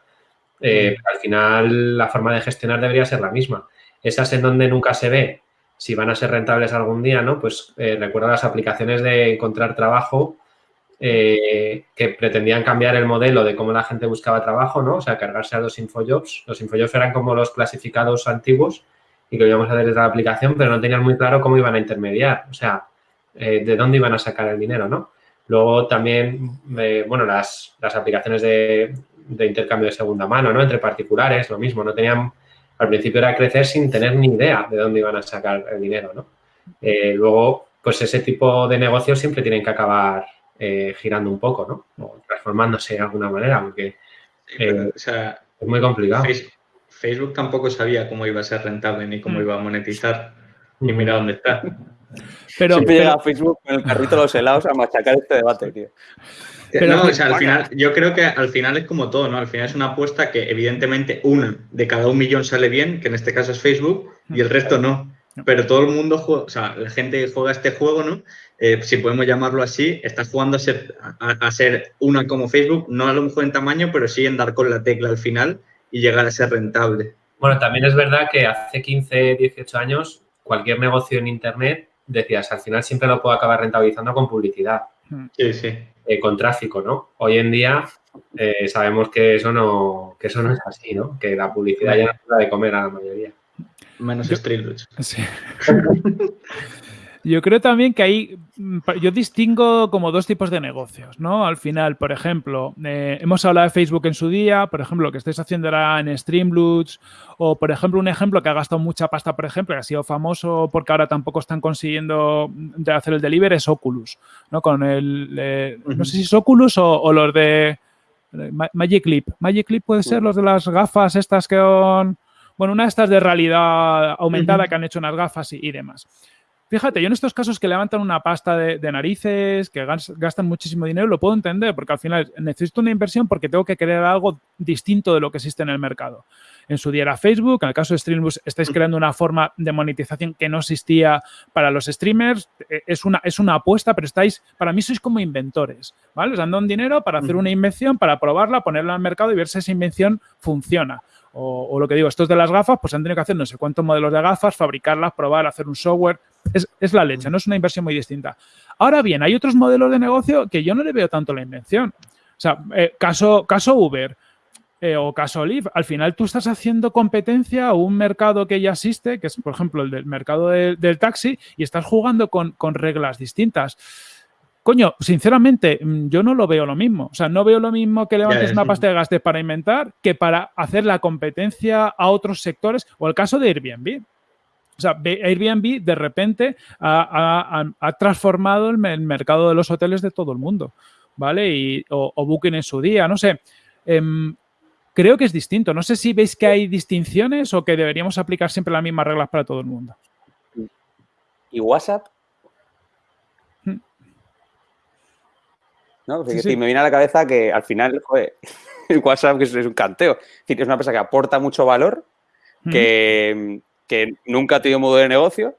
Eh, al final, la forma de gestionar debería ser la misma. Esas en donde nunca se ve si van a ser rentables algún día, ¿no? Pues eh, recuerda las aplicaciones de encontrar trabajo eh, que pretendían cambiar el modelo de cómo la gente buscaba trabajo, ¿no? O sea, cargarse a los infojobs. Los infojobs eran como los clasificados antiguos y que íbamos a hacer desde la aplicación, pero no tenían muy claro cómo iban a intermediar, o sea, eh, de dónde iban a sacar el dinero, ¿no? Luego también, eh, bueno, las, aplicaciones de, intercambio de segunda mano, ¿no? Entre particulares, lo mismo, no tenían, al principio era crecer sin tener ni idea de dónde iban a sacar el dinero, ¿no? luego, pues ese tipo de negocios siempre tienen que acabar eh, girando un poco, ¿no? O transformándose de alguna manera, porque eh, es muy complicado. Facebook tampoco sabía cómo iba a ser rentable ni cómo mm. iba a monetizar. Y mira dónde está. Pero, Siempre llega Facebook con el carrito de los helados a machacar este debate, tío. Pero, no, o sea, al final, yo creo que al final es como todo, ¿no? Al final es una apuesta que evidentemente una de cada un millón sale bien, que en este caso es Facebook, y el resto no. Pero todo el mundo juega, o sea, la gente juega este juego, ¿no? Eh, si podemos llamarlo así, estás jugando a ser, a, ser, una como Facebook, no a lo mejor en tamaño, pero sí en dar con la tecla al final y llegar a ser rentable. Bueno, también es verdad que hace 15, 18 años, cualquier negocio en Internet, decías, al final siempre lo puedo acabar rentabilizando con publicidad. Sí, sí. Eh, con tráfico, ¿no? Hoy en día eh, sabemos que eso, no, que eso no es así, ¿no? Que la publicidad ya no es la de comer a la mayoría. Menos Street Sí. Yo creo también que hay, mm, yo distingo como dos tipos de negocios, ¿no? Al final, por ejemplo, eh, hemos hablado de Facebook en su día, por ejemplo, lo que estáis haciendo ahora en Streamloots, o por ejemplo, un ejemplo que ha gastado mucha pasta, por ejemplo, y ha sido famoso porque ahora tampoco están consiguiendo de hacer el delivery, es Oculus, ¿no? Con el, eh, no sé si es Oculus o, los de Magic Clip. Magic Clip puede ser los de las gafas estas que son, bueno, una de estas de realidad aumentada que han hecho unas gafas y demás. Fíjate, yo en estos casos que levantan una pasta de, narices, que gastan muchísimo dinero, lo puedo entender, porque al final necesito una inversión porque tengo que crear algo distinto de lo que existe en el mercado. En su día era Facebook, en el caso de Streambus estáis creando una forma de monetización que no existía para los streamers. E, es una, es una apuesta, pero estáis, para mí sois como inventores, ¿vale? Os dan un dinero para hacer una invención, para probarla, ponerla al mercado y ver si esa invención funciona. O, lo que digo, estos de las gafas, pues han tenido que hacer no sé cuántos modelos de gafas, fabricarlas, probar, hacer un software. Es, la leche, no es una inversión muy distinta. Ahora bien, hay otros modelos de negocio que yo no le veo tanto la invención. O sea, eh, caso, caso Uber eh, o caso Lyft, al final tú estás haciendo competencia a un mercado que ya existe, que es, por ejemplo, el del mercado del taxi, y estás jugando con, con reglas distintas. Coño, sinceramente, mm, yo no lo veo lo mismo. O sea, no veo lo mismo que levantes una pasta de gastos para inventar que para hacer la competencia a otros sectores o el caso de Airbnb. O sea, Airbnb de repente ha, transformado el, mercado de los hoteles de todo el mundo, ¿vale? Y, o, Booking en su día, no sé. Em, creo que es distinto. No sé si veis que hay distinciones o que deberíamos aplicar siempre las mismas reglas para todo el mundo. ¿Y WhatsApp? ¿no? me viene a la cabeza que al final, el WhatsApp es, un canteo. Es, una empresa que aporta mucho valor, que, nunca ha tenido modo de negocio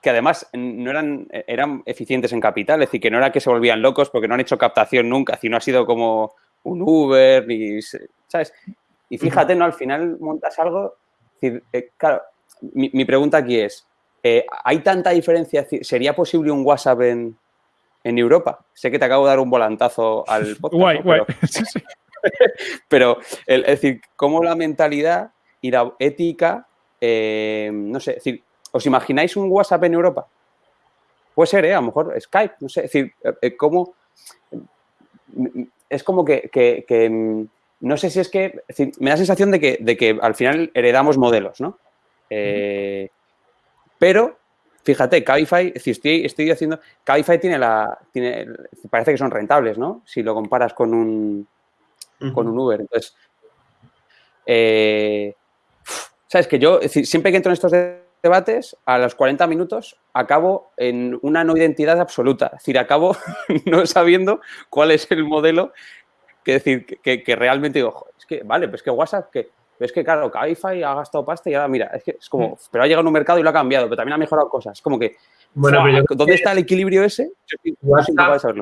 que además no eran, eran eficientes en capital, es decir, que no era que se volvían locos porque no han hecho captación nunca, sino ha sido como un Uber, ni, ¿sabes? Y fíjate, ¿no? Al final montas algo, decir, eh, claro, mi, pregunta aquí es, eh, ¿hay tanta diferencia? ¿Sería posible un WhatsApp en, Europa? Sé que te acabo de dar un volantazo al podcast. Guay, guay. Pero, es decir, ¿cómo la mentalidad y la ética, eh, no sé, es decir, ¿os imagináis un WhatsApp en Europa? Puede ser, ¿eh? A lo mejor Skype, no sé, es decir, ¿cómo...? Es como que, mm, no sé si es que, me da la sensación de que, de que al final heredamos modelos, ¿no? Eh, pero, fíjate, Cabify, si estoy, estoy haciendo, Cabify tiene la, tiene, parece que son rentables, ¿no? Si lo comparas con un, con un Uber. Entonces, eh, sabes que yo, siempre que entro en estos debates, a los 40 minutos acabo en una no identidad absoluta. Es decir, acabo no sabiendo cuál es el modelo que decir que, realmente digo, es que, vale, pues que WhatsApp, que es que, claro, Cabify ha gastado pasta y ahora, mira, es que es como, mm. pero ha llegado a un mercado y lo ha cambiado, pero también ha mejorado cosas. Es como que, bueno, ¿dónde está el equilibrio ese? WhatsApp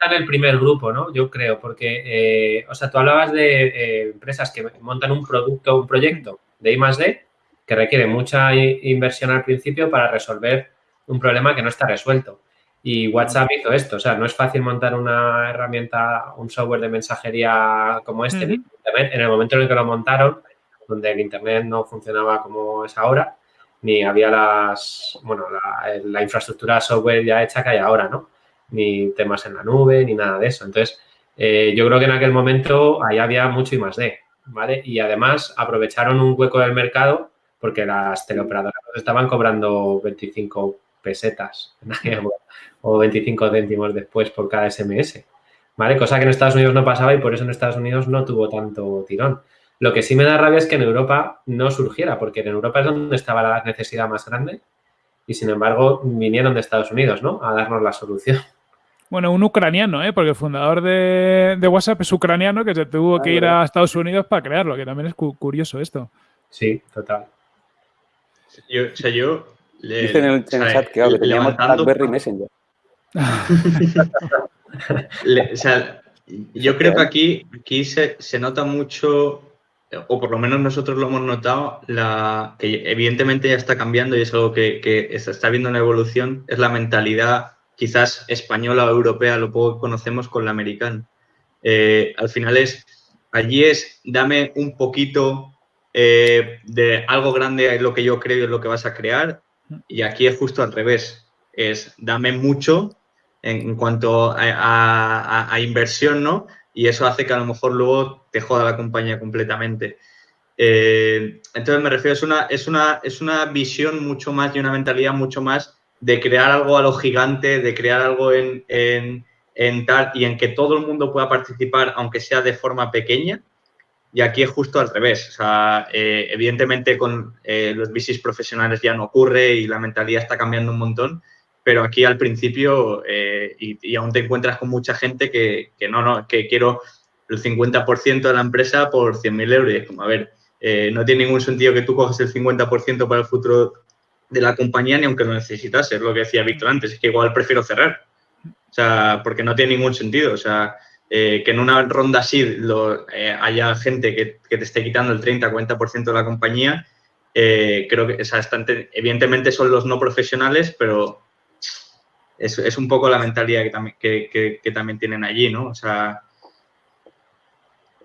está en el primer grupo, ¿no? Yo creo, porque, eh, o sea, tú hablabas de eh, empresas que montan un producto, un proyecto de I más D que requiere mucha inversión al principio para resolver un problema que no está resuelto. Y WhatsApp hizo esto, o sea, no es fácil montar una herramienta, un software de mensajería como este en el momento en el que lo montaron, donde el Internet no funcionaba como es ahora, ni había las, bueno, la, infraestructura software ya hecha que hay ahora, ¿no? Ni temas en la nube, ni nada de eso. Entonces, eh, yo creo que en aquel momento ahí había mucho y más de, ¿vale? Y además aprovecharon un hueco del mercado porque las teleoperadoras estaban cobrando 25 pesetas o 25 céntimos después por cada SMS, ¿vale? Cosa que en Estados Unidos no pasaba y por eso en Estados Unidos no tuvo tanto tirón. Lo que sí me da rabia es que en Europa no surgiera, porque en Europa es donde estaba la necesidad más grande y sin embargo vinieron de Estados Unidos, ¿no? A darnos la solución. Bueno, un ucraniano, ¿eh? porque el fundador de, WhatsApp es ucraniano que se tuvo ah, que ir a Estados Unidos para crearlo, que también es curioso esto. Sí, total. Yo, o sea, yo Dicen en el, chat que, que teníamos BlackBerry Messenger. o sea, yo creo que aquí, aquí se, se, nota mucho, o por lo menos nosotros lo hemos notado, la, que evidentemente ya está cambiando y es algo que, que se está viendo una evolución, es la mentalidad quizás española o europea, lo poco que conocemos con la americana. Eh, al final es, allí es, dame un poquito eh, de algo grande es lo que yo creo y es lo que vas a crear. Y aquí es justo al revés. Es dame mucho en, cuanto a, inversión, ¿no? Y eso hace que a lo mejor luego te joda la compañía completamente. Eh, entonces me refiero, es una, es, una, es una visión mucho más y una mentalidad mucho más de crear algo a lo gigante, de crear algo en, en, en tal y en que todo el mundo pueda participar, aunque sea de forma pequeña, y aquí es justo al revés. O sea, eh, evidentemente con eh, los bicis profesionales ya no ocurre y la mentalidad está cambiando un montón, pero aquí al principio eh, y, aún te encuentras con mucha gente que, no, no, que quiero el 50% de la empresa por 100.000 euros. Y es como, a ver, no tiene ningún sentido que tú coges el 50% para el futuro de la compañía ni aunque lo necesitas, es lo que decía Víctor antes, es que igual prefiero cerrar. O sea, porque no tiene ningún sentido. O sea, eh, que en una ronda así lo, eh, haya gente que, te esté quitando el 30-40% de la compañía, eh, creo que es bastante, evidentemente son los no profesionales, pero es, es un poco la mentalidad que también, que, que, también tienen allí, ¿no? O sea,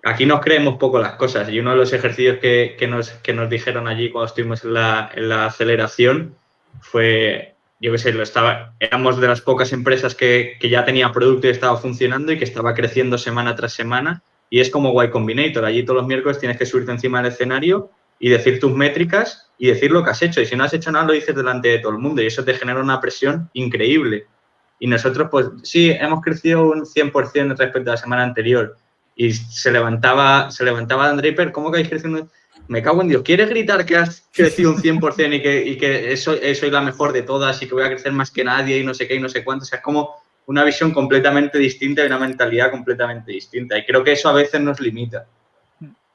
aquí nos creemos poco las cosas y uno de los ejercicios que, nos, que nos dijeron allí cuando estuvimos en la, en la aceleración fue yo qué sé, lo estaba, éramos de las pocas empresas que, ya tenía producto y estaba funcionando y que estaba creciendo semana tras semana. Y es como Y Combinator. Allí todos los miércoles tienes que subirte encima del escenario y decir tus métricas y decir lo que has hecho. Y si no has hecho nada, lo dices delante de todo el mundo. Y eso te genera una presión increíble. Y nosotros, pues sí, hemos crecido un 100% respecto a la semana anterior. Y se levantaba, se levantaba Dan Draper, ¿cómo que habéis crecido? me cago en Dios, ¿quieres gritar que has crecido un 100% y que, y que soy la mejor de todas y que voy a crecer más que nadie y no sé qué y no sé cuánto? O sea, es como una visión completamente distinta y una mentalidad completamente distinta. Y creo que eso a veces nos limita.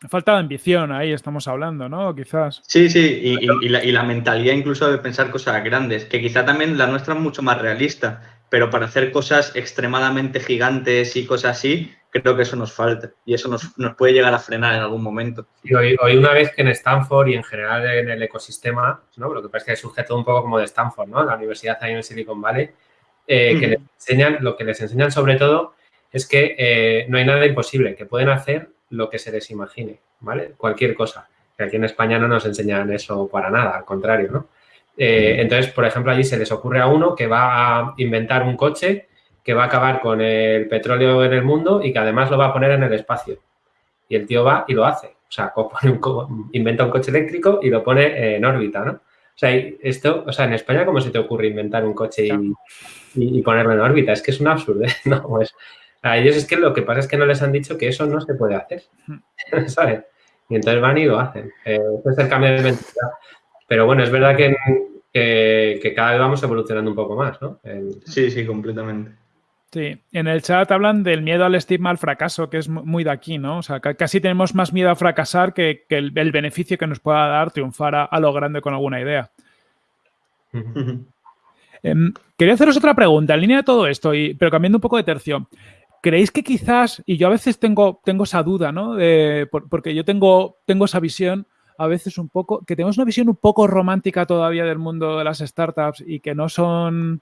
falta de ambición, ahí estamos hablando, ¿no? Quizás. Sí, sí, y, la, y, la, mentalidad incluso de pensar cosas grandes, que quizá también la nuestra es mucho más realista, pero para hacer cosas extremadamente gigantes y cosas así, creo que eso nos falta y eso nos, nos puede llegar a frenar en algún momento. Y hoy, hoy, una vez que en Stanford y en general en el ecosistema, ¿no? lo que pasa es que surge todo un poco como de Stanford, ¿no? la universidad ahí en Silicon Valley, eh, que les enseñan, lo que les enseñan sobre todo es que eh, no hay nada imposible, que pueden hacer lo que se les imagine, ¿vale? Cualquier cosa. Que aquí en España no nos enseñan eso para nada, al contrario, ¿no? Eh, entonces, por ejemplo, allí se les ocurre a uno que va a inventar un coche que va a acabar con el petróleo en el mundo y que además lo va a poner en el espacio. Y el tío va y lo hace. O sea, inventa un coche eléctrico y lo pone en órbita, ¿no? O sea, esto, o sea, en España, ¿cómo se te ocurre inventar un coche y, ponerlo en órbita? Es que es un absurdo, ¿no? Pues a ellos es que lo que pasa es que no les han dicho que eso no se puede hacer, ¿sabes? Y entonces van y lo hacen. Eh, es el cambio de mentalidad. Pero bueno, es verdad que, que, cada vez vamos evolucionando un poco más, ¿no? Sí, sí, completamente. Sí, en el chat hablan del miedo al estigma al fracaso, que es muy de aquí, ¿no? O sea, casi tenemos más miedo a fracasar que, el, beneficio que nos pueda dar triunfar a, lo grande con alguna idea. Em, quería haceros otra pregunta en línea de todo esto, y, pero cambiando un poco de tercio. ¿Creéis que quizás, y yo a veces tengo, tengo esa duda, ¿no? porque yo tengo, tengo esa visión a veces un poco, que tenemos una visión un poco romántica todavía del mundo de las startups y que no son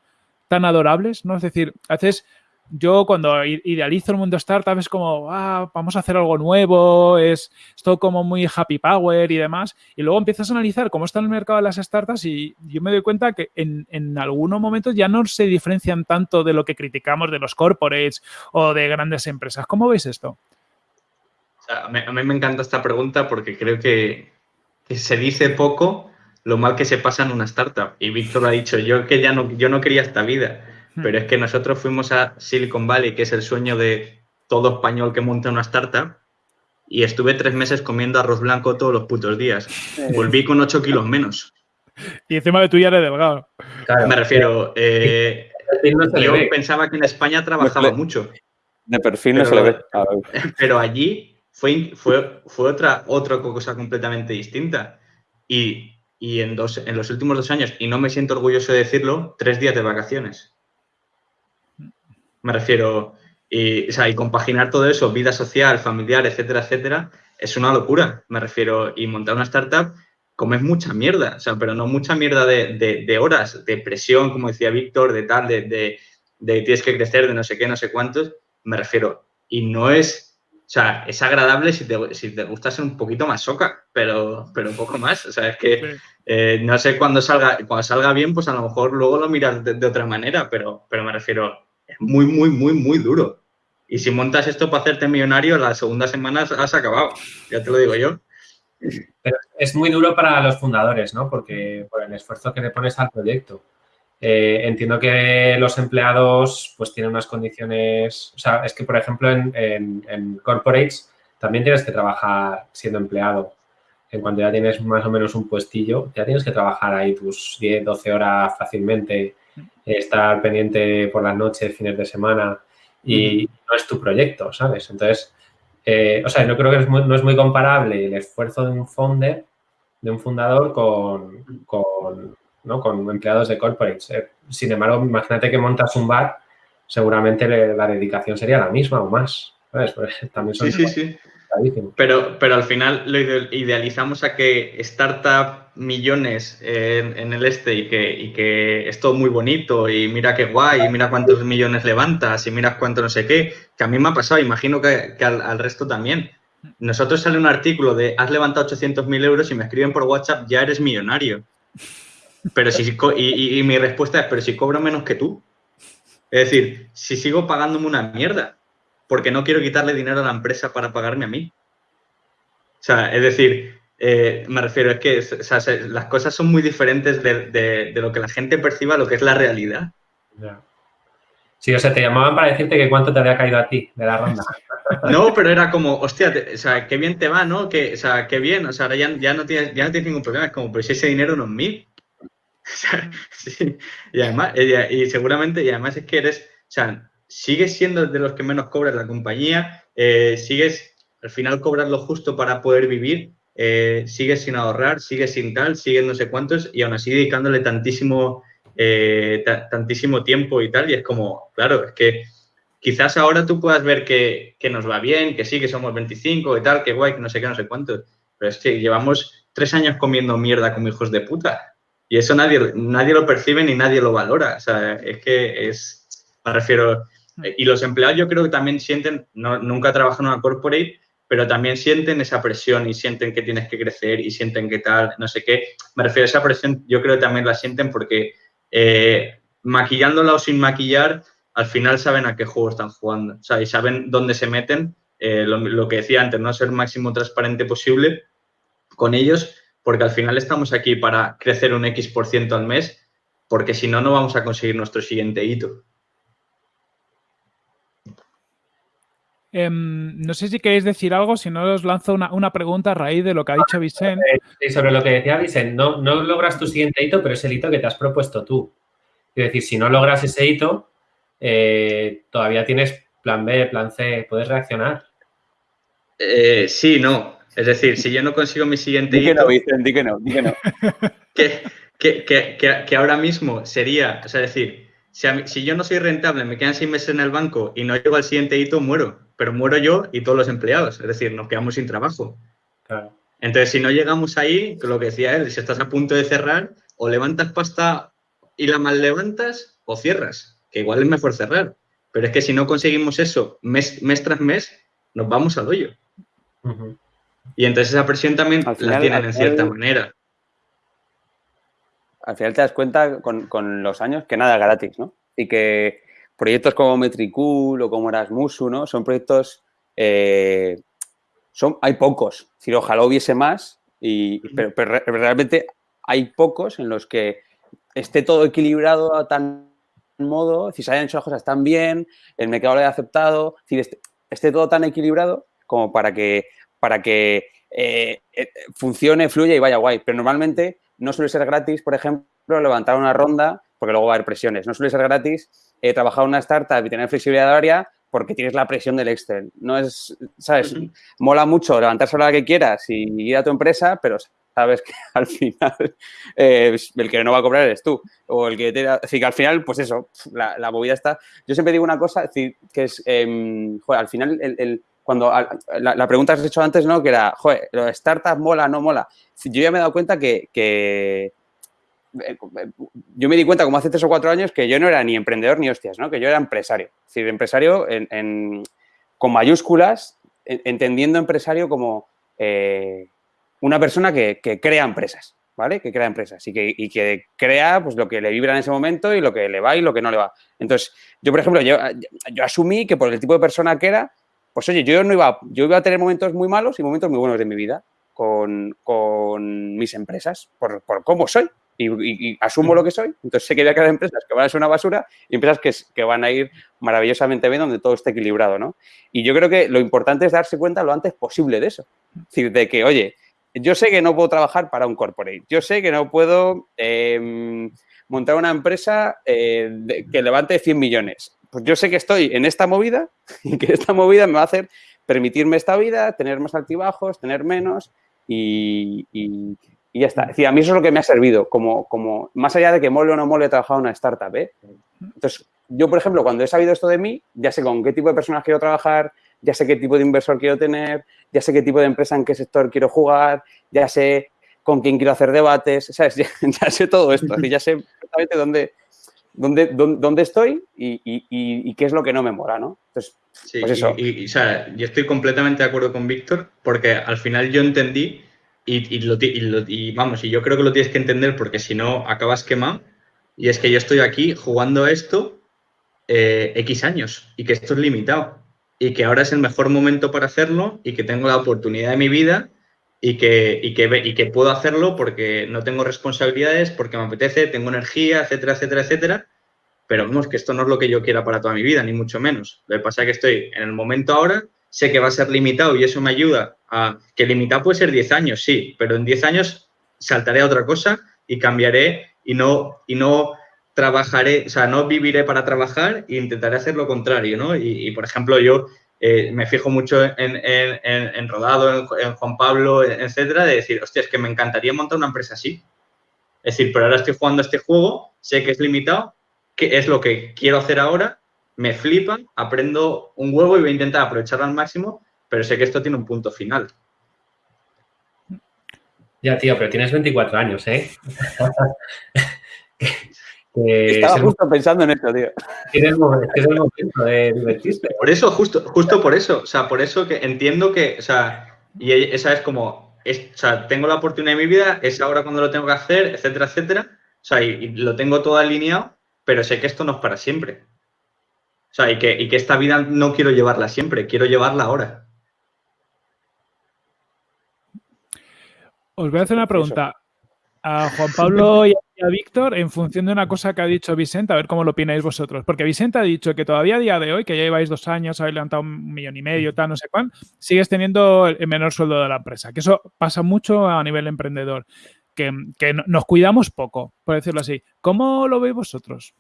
tan adorables, ¿no? Es decir, a veces yo cuando idealizo el mundo startup es como, ah, vamos a hacer algo nuevo, es, todo como muy happy power y demás. Y luego empiezas a analizar cómo está el mercado de las startups y yo me doy cuenta que en, en algunos momentos ya no se diferencian tanto de lo que criticamos de los corporates o de grandes empresas. ¿Cómo veis esto? a, mí, me encanta esta pregunta porque creo que, que se dice poco lo mal que se pasa en una startup. Y Víctor ha dicho, yo que ya no, yo no quería esta vida Hmm. Pero es que nosotros fuimos a Silicon Valley, que es el sueño de todo español que monta una startup, y estuve tres meses comiendo arroz blanco todos los putos días. Volví con ocho kilos menos. Y encima de tú ya eres delgado. Me refiero, eh, yo pensaba que en España trabajaba mucho. De perfil no se le ve. Pero allí fue, fue, fue otra, otra cosa completamente distinta. Y, y en, dos, en los últimos dos años, y no me siento orgulloso de decirlo, tres días de vacaciones. Me refiero, y, o sea, y compaginar todo eso, vida social, familiar, etcétera, etcétera, es una locura. Me refiero, y montar una startup, comes mucha mierda, o sea, pero no mucha mierda de, horas, de presión, como decía Víctor, de tal, de, de, tienes que crecer, de no sé qué, no sé cuántos. Me refiero, y no es, o sea, es agradable si te, si te gusta ser un poquito más soca, pero, pero un poco más. O sea, es que eh, no sé cuándo salga, cuando salga bien, pues a lo mejor luego lo miras de, otra manera, pero, pero me refiero, muy, muy, muy, muy duro. Y si montas esto para hacerte millonario, las segundas semanas has acabado, ya te lo digo yo. Pero es muy duro para los fundadores, ¿no? Porque por el esfuerzo que le pones al proyecto. Eh, entiendo que los empleados pues tienen unas condiciones, o sea, es que por ejemplo en, en, corporates también tienes que trabajar siendo empleado. En cuanto ya tienes más o menos un puestillo, ya tienes que trabajar ahí tus 10, 12 horas fácilmente estar pendiente por las noches, fines de semana y no es tu proyecto, ¿sabes? Entonces, eh, o sea, yo creo que no es muy comparable el esfuerzo de un founder, de un fundador con, con, empleados de corporates. Eh, sin embargo, imagínate que montas un bar, seguramente la dedicación sería la misma o más. ¿sabes? Pues, también sí, sí, sí. Pero, pero al final lo idealizamos a que startup millones en, el este y que, que es todo muy bonito y mira qué guay y mira cuántos millones levantas y mira cuánto no sé qué, que a mí me ha pasado, imagino que, al, resto también. Nosotros sale un artículo de has levantado 800.000 euros y me escriben por WhatsApp, ya eres millonario. Pero si, y, y mi respuesta es, pero si cobro menos que tú. Es decir, si sigo pagándome una mierda, porque no quiero quitarle dinero a la empresa para pagarme a mí. O sea, es decir, eh, me refiero, es que las cosas son muy diferentes de, lo que la gente perciba lo que es la realidad. Sí, o sea, te llamaban para decirte que cuánto te había caído a ti de la ronda. No, pero era como, hostia, o sea, qué bien te va, ¿no? Que, o sea, qué bien, o sea, ahora ya, no tienes, ya no tienes ningún problema, es como, pero si ese dinero no es mío. Sí. Y además, y seguramente, y además es que eres, o sea, sigues siendo de los que menos cobras la compañía, eh, sigues, al final cobras lo justo para poder vivir, eh, sigues sin ahorrar, sigues sin tal, sigues no sé cuántos y aún así dedicándole tantísimo, eh, tantísimo tiempo y tal. Y es como, claro, es que quizás ahora tú puedas ver que, que, nos va bien, que sí, que somos 25 y tal, que guay, que no sé qué, no sé cuántos. Pero es que llevamos tres años comiendo mierda como hijos de puta. Y eso nadie, nadie lo percibe ni nadie lo valora. O sea, es que es, me refiero, y los empleados yo creo que también sienten, no, nunca trabajan en una corporate, pero también sienten esa presión y sienten que tienes que crecer y sienten que tal, no sé qué. Me refiero a esa presión, yo creo que también la sienten porque eh, maquillándola o sin maquillar, al final saben a qué juego están jugando, o sea, y saben dónde se meten. Eh, lo, que decía antes, no ser máximo transparente posible con ellos, porque al final estamos aquí para crecer un X por ciento al mes, porque si no, no vamos a conseguir nuestro siguiente hito. Em, no sé si queréis decir algo, si no os lanzo una, pregunta a raíz de lo que ha dicho Vicente. Sí, sobre lo que decía Vicente, no, no logras tu siguiente hito, pero es el hito que te has propuesto tú. Es decir, si no logras ese hito, eh, todavía tienes plan B, plan C, puedes reaccionar. Eh, sí, no. Es decir, si yo no consigo mi siguiente hito. No, Vicente, di que no, di que no. que, ahora mismo sería, o sea, decir, si, yo no soy rentable, me quedan seis meses en el banco y no llego al siguiente hito, muero. Pero muero yo y todos los empleados. Es decir, nos quedamos sin trabajo. Entonces, si no llegamos ahí, lo que decía él, si estás a punto de cerrar, o levantas pasta y la mal levantas, o cierras. Que igual es mejor cerrar. Pero es que si no conseguimos eso mes, tras mes, nos vamos al hoyo. Y entonces esa presión también la tienen en cierta manera al final te das cuenta con, los años que nada es gratis, ¿no? Y que proyectos como Metricool o como Erasmusu, ¿no? Son proyectos, eh, son, hay pocos. Es decir, ojalá hubiese más, y, pero, realmente hay pocos en los que esté todo equilibrado a tan modo, si se hayan hecho las cosas tan bien, el mercado lo haya aceptado, esté, esté, todo tan equilibrado como para que, para que eh, eh, funcione, fluya y vaya guay. Pero normalmente no suele ser gratis, por ejemplo, levantar una ronda, porque luego va a haber presiones. No suele ser gratis eh, trabajar en una startup y tener flexibilidad horaria porque tienes la presión del Excel. No es, ¿sabes? Mola mucho levantarse a la que quieras y ir a tu empresa, pero sabes que al final eh, el que no va a cobrar eres tú. O el que te... Así que al final, pues eso, la, movida está... Yo siempre digo una cosa, que es, em, joder, al final el, cuando la, pregunta que has hecho antes, ¿no? Que era, joder, ¿lo startup mola, no mola? Yo ya me he dado cuenta que, eh, yo me di cuenta como hace tres o cuatro años que yo no era ni emprendedor ni hostias, ¿no? Que yo era empresario. Es decir, empresario con mayúsculas, entendiendo empresario como eh, una persona que, crea empresas, ¿vale? Que crea empresas y que, crea pues, lo que le vibra en ese momento y lo que le va y lo que no le va. Entonces, yo, por ejemplo, yo asumí que por el tipo de persona que era, pues oye, yo no iba, yo iba a tener momentos muy malos y momentos muy buenos de mi vida con, mis empresas, por, cómo soy. Y, asumo lo que soy, entonces sé que voy a crear empresas que van a ser una basura y empresas que, que van a ir maravillosamente bien donde todo esté equilibrado, ¿no? Y yo creo que lo importante es darse cuenta lo antes posible de eso. Es decir, de que, oye, yo sé que no puedo trabajar para un corporate, yo sé que no puedo em, montar una empresa eh, que levante 100 millones, pues yo sé que estoy en esta movida y que esta movida me va a hacer permitirme esta vida, tener más altibajos, tener menos y, ya está. Es decir, a mí eso es lo que me ha servido, como, como más allá de que mole o no mole trabajar en una startup. ¿eh? Entonces, yo, por ejemplo, cuando he sabido esto de mí, ya sé con qué tipo de personas quiero trabajar, ya sé qué tipo de inversor quiero tener, ya sé qué tipo de empresa en qué sector quiero jugar, ya sé con quién quiero hacer debates, ¿sabes? Ya, sé todo esto, ya sé perfectamente dónde, dónde, dónde, estoy y, qué es lo que no me mola, ¿no? Entonces, sí, pues eso. Y, o sea, yo estoy completamente de acuerdo con Víctor porque al final yo entendí y, lo, y, vamos, y yo creo que lo tienes que entender porque si no acabas quemado. Y es que yo estoy aquí jugando a esto eh, X años y que esto es limitado y que ahora es el mejor momento para hacerlo y que tengo la oportunidad de mi vida y que, y que, y que puedo hacerlo porque no tengo responsabilidades, porque me apetece, tengo energía, etcétera, etcétera, etcétera. Pero vemos que esto no es lo que yo quiera para toda mi vida, ni mucho menos. Lo que pasa es que estoy en el momento ahora, sé que va a ser limitado y eso me ayuda a que limitado puede ser 10 años, sí, pero en 10 años saltaré a otra cosa y cambiaré y no, y no trabajaré, o sea, no viviré para trabajar e intentaré hacer lo contrario, ¿no? Y, por ejemplo, yo eh, me fijo mucho en, Rodado, en, Juan Pablo, etcétera, de decir, hostia, es que me encantaría montar una empresa así. Es decir, pero ahora estoy jugando este juego, sé que es limitado, que es lo que quiero hacer ahora, me flipa, aprendo un huevo y voy a intentar aprovecharlo al máximo, pero sé que esto tiene un punto final. Ya, tío, pero tienes 24 años, ¿eh? Estaba justo pensando en esto, tío. Es el momento de divertirse. Por eso, justo, justo por eso. O sea, por eso que entiendo que, o sea, y esa es como, o sea, tengo la oportunidad de mi vida, es ahora cuando lo tengo que hacer, etcétera, etcétera. O sea, y, lo tengo todo alineado, pero sé que esto no es para siempre. O sea, y que, y que esta vida no quiero llevarla siempre, quiero llevarla ahora. Os voy a hacer una pregunta a Juan Pablo y a Víctor en función de una cosa que ha dicho Vicente, a ver cómo lo opináis vosotros. Porque Vicente ha dicho que todavía a día de hoy, que ya lleváis dos años, habéis levantado un millón y medio, tal, no sé cuán, sigues teniendo el menor sueldo de la empresa. Que eso pasa mucho a nivel emprendedor. Que, nos cuidamos poco, por decirlo así. ¿Cómo lo veis vosotros?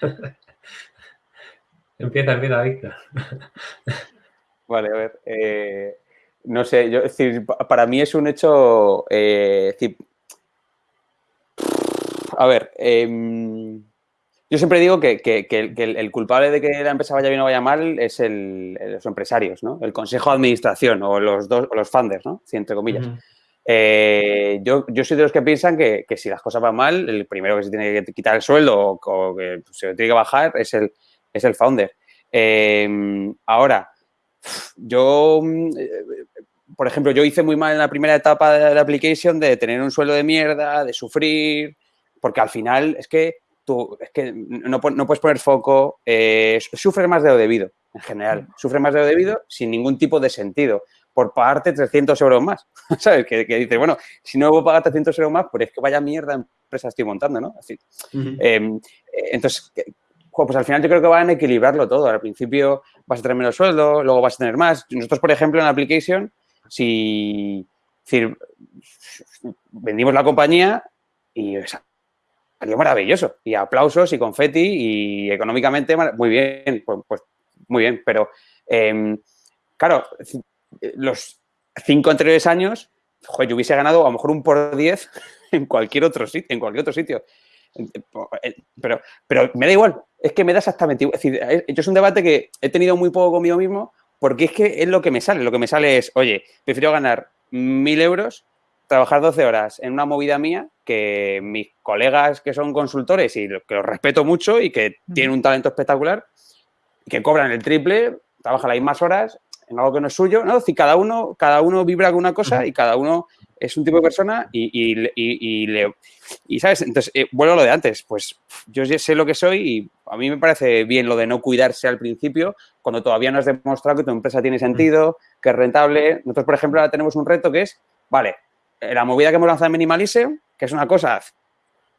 empieza, empieza, Víctor. Vale, a ver. Eh, no sé, yo, decir, para mí es un hecho. Eh, a ver, em, yo siempre digo que, el, culpable de que la empresa vaya bien o vaya mal es el, los empresarios, ¿no? El consejo de administración o los dos, o los funders, ¿no? entre comillas. Eh, yo, yo, soy de los que piensan que, si las cosas van mal, el primero que se tiene que quitar el sueldo o, que se tiene que bajar es el, es el founder. Em, ahora, yo, por ejemplo, yo hice muy mal en la primera etapa de la application de tener un sueldo de mierda, de sufrir, porque al final es que tú es que no, puedes poner foco, eh, sufres más de lo debido, en general, sufre más de lo debido sin ningún tipo de sentido, por pagarte 300 euros más, ¿sabes? Que, que dices, bueno, si no debo pagar 300 euros más, pues es que vaya mierda empresa estoy montando, ¿no? Así. Em, entonces, pues al final yo creo que van a equilibrarlo todo. Al principio vas a tener menos sueldo, luego vas a tener más. Nosotros, por ejemplo, en la application, si, vendimos la compañía y salió maravilloso. Y aplausos y confeti y económicamente muy bien, pues, pues muy bien. Pero, em, claro, los cinco anteriores años, yo hubiese ganado a lo mejor un por diez en cualquier otro sitio, en cualquier otro sitio. Pero, pero me da igual, es que me da exactamente igual. Es decir, yo es un debate que he tenido muy poco conmigo mismo porque es que es lo que me sale. Lo que me sale es, oye, prefiero ganar mil euros trabajar 12 horas en una movida mía que mis colegas que son consultores y que los respeto mucho y que tienen un talento espectacular y que cobran el triple, trabajan las mismas horas en algo que no es suyo, ¿no? Si cada uno, cada uno vibra con una cosa y cada uno es un tipo de persona y, y, y, le, y ¿sabes? Entonces, eh, vuelvo a lo de antes, pues yo sé lo que soy y a mí me parece bien lo de no cuidarse al principio cuando todavía no has demostrado que tu empresa tiene sentido, que es rentable. Nosotros, por ejemplo, ahora tenemos un reto que es, vale, eh, la movida que hemos lanzado en Minimalism, que es una cosa,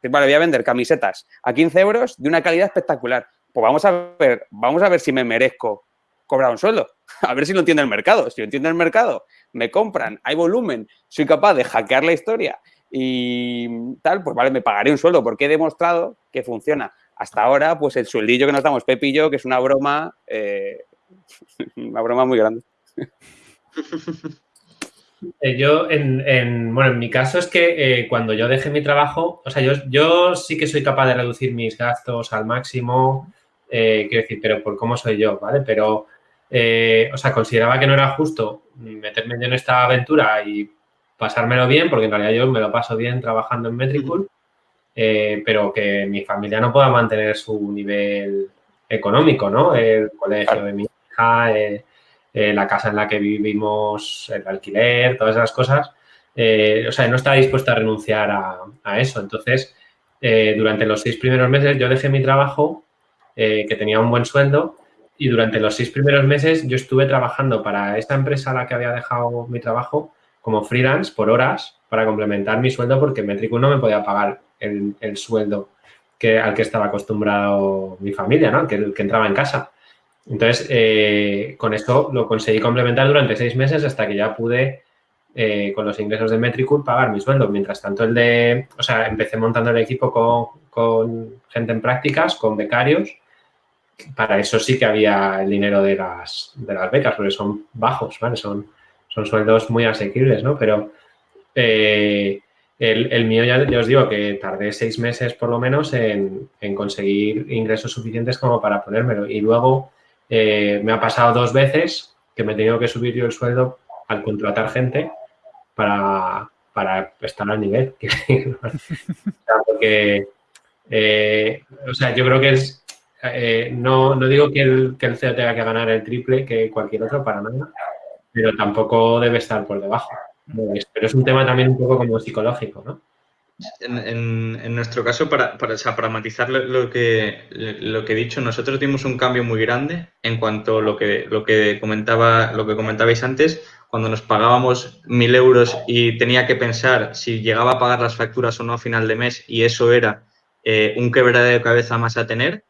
vale, voy a vender camisetas a 15 euros de una calidad espectacular. Pues vamos a ver, vamos a ver si me merezco cobrar un sueldo. A ver si lo entiende el mercado. Si lo entiende el mercado, me compran, hay volumen, soy capaz de hackear la historia y tal, pues vale, me pagaré un sueldo porque he demostrado que funciona. Hasta ahora, pues el sueldillo que nos damos Pepe y yo, que es una broma, eh, una broma muy grande. Eh, yo, en, bueno, en mi caso es que eh, cuando yo dejé mi trabajo, o sea, yo, yo sí que soy capaz de reducir mis gastos al máximo, quiero decir, pero por cómo soy yo, ¿vale? Pero, o sea, consideraba que no era justo meterme en esta aventura y pasármelo bien, porque en realidad yo me lo paso bien trabajando en Metricool, eh, pero que mi familia no pueda mantener su nivel económico, ¿no? El colegio de mi hija, eh, eh, la casa en la que vivimos, el alquiler, todas esas cosas. o sea, no estaba dispuesta a renunciar a, eso. Entonces, durante los seis primeros meses yo dejé mi trabajo, que tenía un buen sueldo, y durante los seis primeros meses yo estuve trabajando para esta empresa a la que había dejado mi trabajo como freelance por horas para complementar mi sueldo porque Metricool no me podía pagar el, sueldo que, al que estaba acostumbrado mi familia, ¿no? Que, que entraba en casa. Entonces, eh, con esto lo conseguí complementar durante seis meses hasta que ya pude, eh, con los ingresos de Metricool, pagar mi sueldo. Mientras tanto, el de, o sea, empecé montando el equipo con, con gente en prácticas, con becarios para eso sí que había el dinero de las, de las becas, porque son bajos, ¿vale? Son, son sueldos muy asequibles, ¿no? Pero eh, el, mío ya, os digo que tardé seis meses por lo menos en, conseguir ingresos suficientes como para ponérmelo. Y luego eh, me ha pasado dos veces que me he tenido que subir yo el sueldo al contratar gente para, estar al nivel. porque, eh, o sea, yo creo que es, eh, no, digo que el, que el CEO tenga que ganar el triple que cualquier otro para nada, pero tampoco debe estar por debajo. Pero es un tema también un poco como psicológico, ¿no? En, nuestro caso, para, para, matizar lo que, lo que he dicho, nosotros dimos un cambio muy grande en cuanto a lo que, lo que, comentaba, lo que comentabais antes, cuando nos pagábamos mil euros y tenía que pensar si llegaba a pagar las facturas o no a final de mes y eso era eh, un quebradero de cabeza más a tener,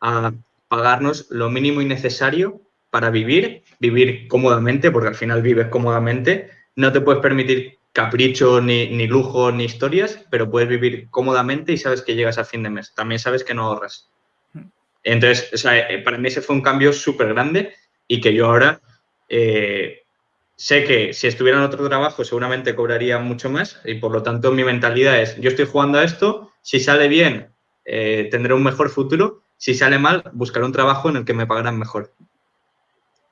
a pagarnos lo mínimo y necesario para vivir, vivir cómodamente, porque al final vives cómodamente, no te puedes permitir capricho, ni, ni lujo, ni historias, pero puedes vivir cómodamente y sabes que llegas a fin de mes. También sabes que no ahorras. Entonces, eh, para mí ese fue un cambio súper grande y que yo ahora eh, sé que si estuviera en otro trabajo seguramente cobraría mucho más y por lo tanto mi mentalidad es, yo estoy jugando a esto, si sale bien eh, tendré un mejor futuro, si sale mal buscaré un trabajo en el que me pagarán mejor.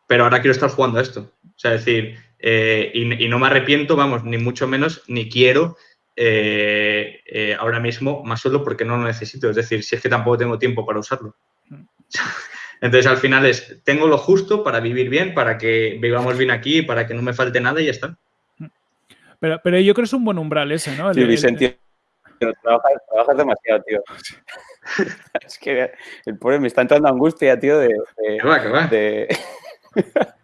Pero ahora quiero estar jugando a esto. O sea, decir, eh, y, no me arrepiento, vamos, ni mucho menos, ni quiero eh, eh, ahora mismo más solo porque no lo necesito. Es decir, si es que tampoco tengo tiempo para usarlo. Entonces, al final es, tengo lo justo para vivir bien, para que vivamos bien aquí, para que no me falte nada y ya está. Pero, pero yo creo que es un buen umbral ese, ¿no? sí, Vicente, trabajas, demasiado, tío. es que el pobre me está entrando angustia, tío, de... va, va?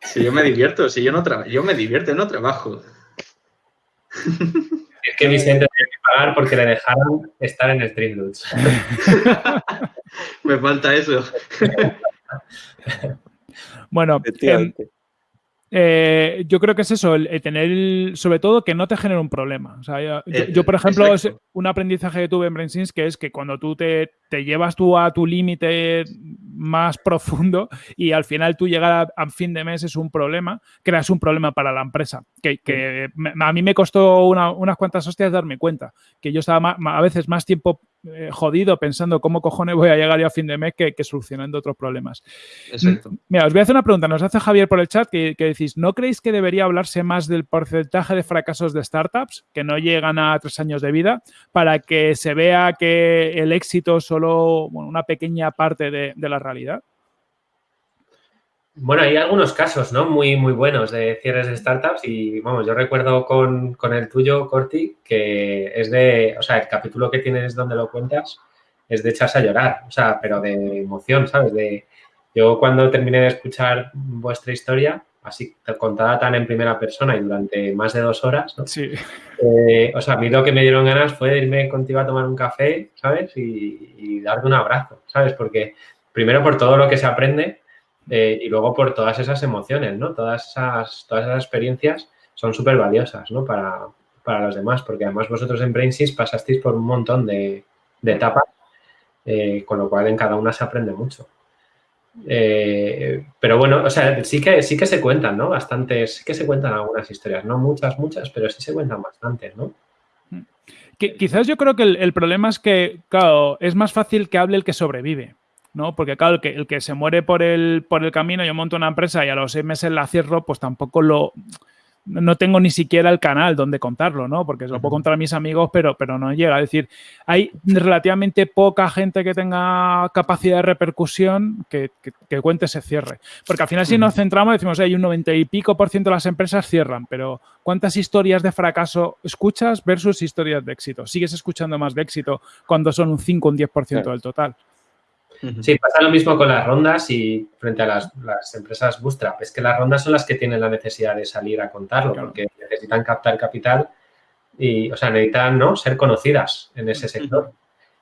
Si yo me divierto, si yo no trabajo, yo me divierto, no trabajo. Es que Vicente tiene que pagar porque le dejaron estar en Street me falta eso. bueno, eh, yo creo que es eso, el, tener, sobre todo, que no te genere un problema. O sea, yo, eh, por ejemplo, un aprendizaje que tuve en BrainSins que es que cuando tú te, llevas tú a tu límite más profundo y al final tú llegar a, fin de mes es un problema, creas un problema para la empresa. Que, a mí me costó unas cuantas hostias darme cuenta, que yo estaba a veces más tiempo eh, jodido pensando cómo cojones voy a llegar yo a fin de mes que, solucionando otros problemas. Exacto. Mira, os voy a hacer una pregunta. Nos hace Javier por el chat que, decís, ¿no creéis que debería hablarse más del porcentaje de fracasos de startups que no llegan a tres años de vida para que se vea que el éxito es solo una pequeña parte de la realidad? Bueno, hay algunos casos, ¿no? Muy, muy buenos de cierres de startups y, vamos, yo recuerdo con, el tuyo, Corti, que es de, o sea, el capítulo que tienes donde lo cuentas es de echarse a llorar, o sea, pero de emoción, ¿sabes? De, yo cuando terminé de escuchar vuestra historia, así contada tan en primera persona y durante más de dos horas, ¿no? Sí. Eh, o sea, a mí lo que me dieron ganas fue irme contigo a tomar un café, ¿sabes? Y, y darte un abrazo, ¿sabes? Porque primero por todo lo que se aprende, eh, y luego por todas esas emociones, ¿no? Todas esas, todas esas experiencias son súper valiosas, ¿no? Para, los demás, porque además vosotros en BrainSys pasasteis por un montón de, etapas, eh, con lo cual en cada una se aprende mucho. Eh, pero bueno, o sea, sí que, sí que se cuentan, ¿no? Bastantes, sí que se cuentan algunas historias, no muchas, muchas, pero sí se cuentan bastantes, ¿no? quizás yo creo que el, problema es que, claro, es más fácil que hable el que sobrevive. ¿No? Porque claro, el que, el que se muere por el, por el camino, yo monto una empresa y a los seis meses la cierro, pues tampoco lo... No tengo ni siquiera el canal donde contarlo, ¿no? Porque se lo puedo contar a mis amigos, pero, pero no llega. Es decir, hay relativamente poca gente que tenga capacidad de repercusión que, cuente ese cierre. Porque al final, si nos centramos, decimos, hay un 90 y pico por ciento de las empresas cierran, pero ¿cuántas historias de fracaso escuchas versus historias de éxito? Sigues escuchando más de éxito cuando son un 5 o un 10% del total. Sí, pasa lo mismo con las rondas y frente a las, empresas bootstrap. Es que las rondas son las que tienen la necesidad de salir a contarlo porque necesitan captar capital y, o sea, necesitan ¿no? ser conocidas en ese sector.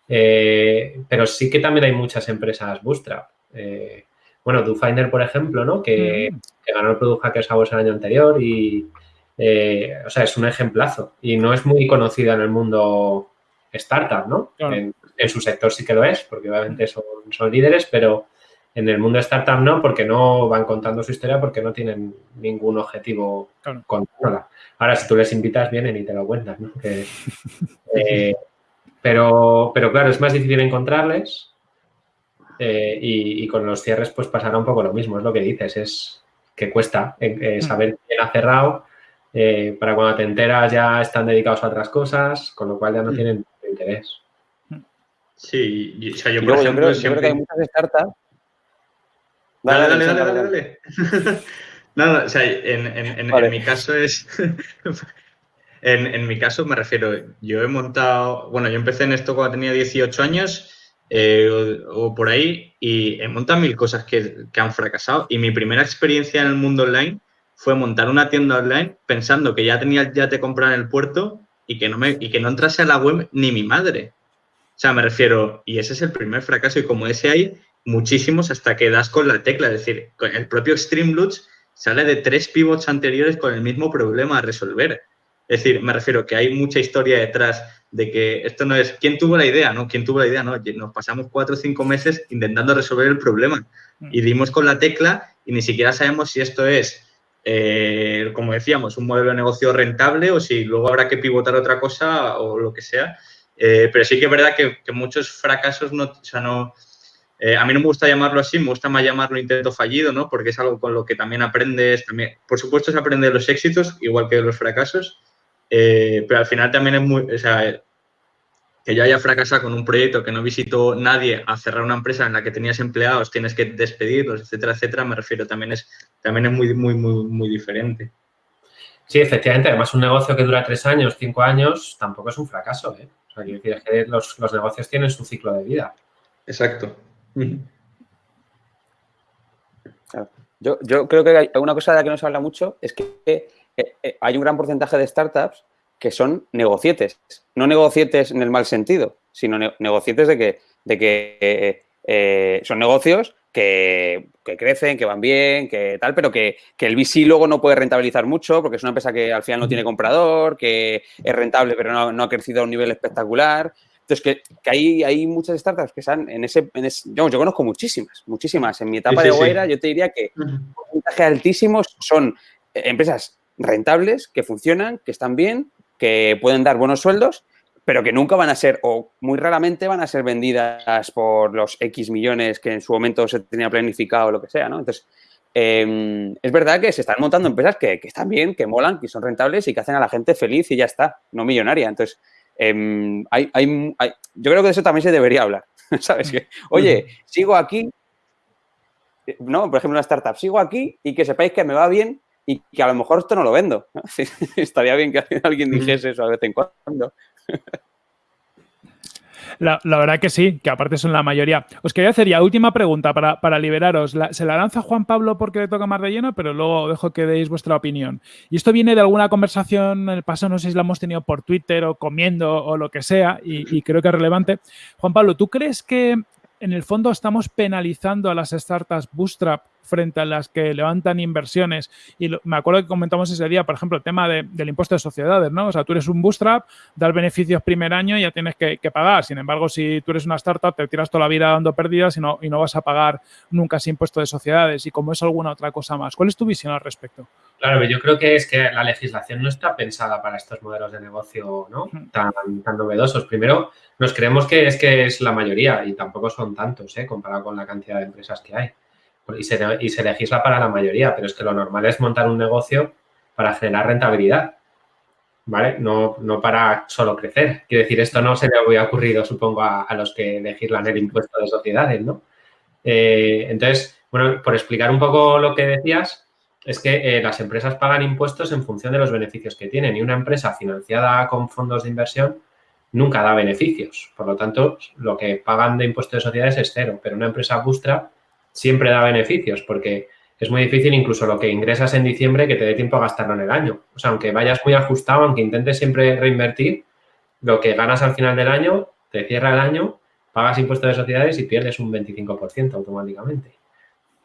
Eh, pero sí que también hay muchas empresas bootstrap. Eh, bueno, DoFinder, por ejemplo, ¿no? Que, ganó el Product Hackers Awards el año anterior y, eh, o sea, es un ejemplazo y no es muy conocida en el mundo startup, ¿no? Claro. En, en su sector sí que lo es, porque obviamente son, son líderes, pero en el mundo startup no, porque no van contando su historia, porque no tienen ningún objetivo Claro. contándola. Ahora, si tú les invitas, vienen y te lo cuentan, ¿no? Que, eh, pero, pero claro, es más difícil encontrarles eh, y, y con los cierres pues pasará un poco lo mismo, es lo que dices, es que cuesta eh, eh, saber quién ha cerrado, para cuando te enteras ya están dedicados a otras cosas, con lo cual ya no Mm. tienen interés. Sí, y- o sea, yo por luego yo ejemplo creo, yo creo que hay siempre- muchas startups. Dale, dale, dale, dale, dale. No, no, o sea, en, en- en- Vale. en mi caso es. en, en mi caso me refiero, yo he montado. Bueno, yo empecé en esto cuando tenía 18 años eh, o, o por ahí y he montado mil cosas que, que han fracasado. Y mi primera experiencia en el mundo online fue montar una tienda online pensando que ya tenía el yate comprado en el puerto y que no, me, y que no entrase a la web ni mi madre. O sea, me refiero, y ese es el primer fracaso, y como ese hay muchísimos hasta que das con la tecla. Es decir, con el propio Streamloots sale de tres pivots anteriores con el mismo problema a resolver. Es decir, me refiero que hay mucha historia detrás de que esto no es quién tuvo la idea, ¿no? ¿Quién tuvo la idea? No, nos pasamos cuatro o cinco meses intentando resolver el problema y dimos con la tecla y ni siquiera sabemos si esto es, eh, como decíamos, un modelo de negocio rentable o si luego habrá que pivotar otra cosa o lo que sea. Eh, pero sí que es verdad que, muchos fracasos no, o sea, no, eh, a mí no me gusta llamarlo así, me gusta más llamarlo intento fallido, ¿no? Porque es algo con lo que también aprendes, también, por supuesto se aprende de los éxitos, igual que de los fracasos, eh, pero al final también es muy, o sea, que yo haya fracasado con un proyecto que no visitó nadie a cerrar una empresa en la que tenías empleados, tienes que despedirlos, etcétera, etcétera, me refiero, también es, también es muy, muy, muy, muy diferente. Sí, efectivamente. Además, un negocio que dura tres años, cinco años, tampoco es un fracaso. ¿eh? O sea, quiero decir, es que los, los negocios tienen su ciclo de vida. Exacto. Yo, yo creo que hay una cosa de la que no se habla mucho es que eh, eh, hay un gran porcentaje de startups que son negocietes. No negocietes en el mal sentido, sino ne negocietes de que, de que eh, eh, son negocios que, que, crecen, que van bien, que tal, pero que, que, el VC luego no puede rentabilizar mucho porque es una empresa que al final no tiene comprador, que es rentable pero no, no ha crecido a un nivel espectacular. Entonces, que, que hay, hay, muchas startups que están en ese... En ese yo, yo, conozco muchísimas, muchísimas. En mi etapa sí, sí, de Guaira sí. yo te diría que un porcentaje altísimos son empresas rentables, que funcionan, que están bien, que pueden dar buenos sueldos, pero que nunca van a ser, o muy raramente van a ser vendidas por los X millones que en su momento se tenía planificado o lo que sea, ¿no? Entonces, eh, es verdad que se están montando empresas que, que, están bien, que molan, que son rentables y que hacen a la gente feliz y ya está, no millonaria. Entonces, eh, hay, hay, hay, yo creo que de eso también se debería hablar, ¿sabes? Que, oye, sigo aquí, ¿no? Por ejemplo, una startup, sigo aquí y que sepáis que me va bien y que a lo mejor esto no lo vendo. ¿no? Estaría bien que alguien dijese eso de vez en cuando. La, la, verdad que sí, que aparte son la mayoría. Os quería hacer ya última pregunta para, para liberaros. Se la lanza Juan Pablo porque le toca más de lleno, pero luego dejo que deis vuestra opinión. Y esto viene de alguna conversación en el pasado, no sé si la hemos tenido por Twitter o comiendo o lo que sea, y creo que es relevante. Juan Pablo, ¿tú crees que en el fondo estamos penalizando a las startups bootstrap frente a las que levantan inversiones. Y me acuerdo que comentamos ese día, por ejemplo, el tema de, del impuesto de sociedades, ¿no? O sea, tú eres un bootstrap, das beneficios primer año y ya tienes que, que, pagar. Sin embargo, si tú eres una startup, te tiras toda la vida dando pérdidas y no, y no vas a pagar nunca ese impuesto de sociedades. Y como es alguna otra cosa más. ¿Cuál es tu visión al respecto? Claro, yo creo que es que la legislación no está pensada para estos modelos de negocio ¿no? tan, tan novedosos. Primero, nos creemos que es que es la mayoría y tampoco son tantos, ¿eh? comparado con la cantidad de empresas que hay. Y se, y se legisla para la mayoría, pero es que lo normal es montar un negocio para generar rentabilidad, ¿vale? No, no para solo crecer. Quiero decir, esto no se le había ocurrido, supongo, a, a los que legislan el impuesto de sociedades, ¿no? Eh, entonces, bueno, por explicar un poco lo que decías, es que eh, las empresas pagan impuestos en función de los beneficios que tienen y una empresa financiada con fondos de inversión nunca da beneficios. Por lo tanto, lo que pagan de impuestos de sociedades es cero, pero una empresa bootstrap siempre da beneficios porque es muy difícil incluso lo que ingresas en diciembre que te dé tiempo a gastarlo en el año. O sea, aunque vayas muy ajustado, aunque intentes siempre reinvertir, lo que ganas al final del año, te cierra el año, pagas impuestos de sociedades y pierdes un 25% automáticamente.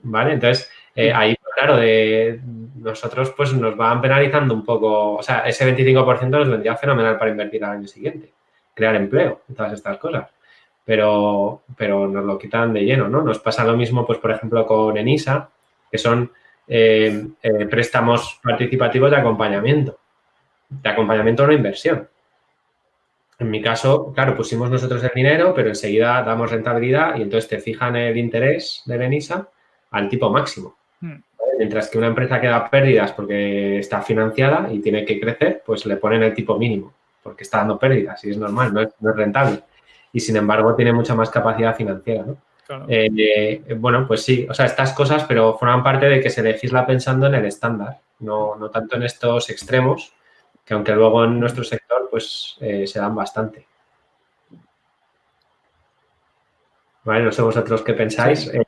¿Vale? Entonces, eh, ahí, claro, de nosotros pues nos van penalizando un poco, o sea, ese 25% nos vendría fenomenal para invertir al año siguiente. crear empleo y todas estas cosas. Pero, pero nos lo quitan de lleno, ¿no? Nos pasa lo mismo, pues, por ejemplo, con ENISA, que son eh, eh, préstamos participativos de acompañamiento, de acompañamiento a una inversión. En mi caso, claro, pusimos nosotros el dinero, pero enseguida damos rentabilidad y entonces te fijan el interés de Benisa al tipo máximo. Mientras que una empresa que da pérdidas porque está financiada y tiene que crecer, pues le ponen el tipo mínimo porque está dando pérdidas y es normal, no es, rentable. Y sin embargo tiene mucha más capacidad financiera, ¿no? Eh, bueno, pues sí, o sea, estas cosas, pero forman parte de que se legisla pensando en el estándar, no, no tanto en estos extremos, que aunque luego en nuestro sector pues eh, se dan bastante. Vale, no sé vosotros qué pensáis. Eh,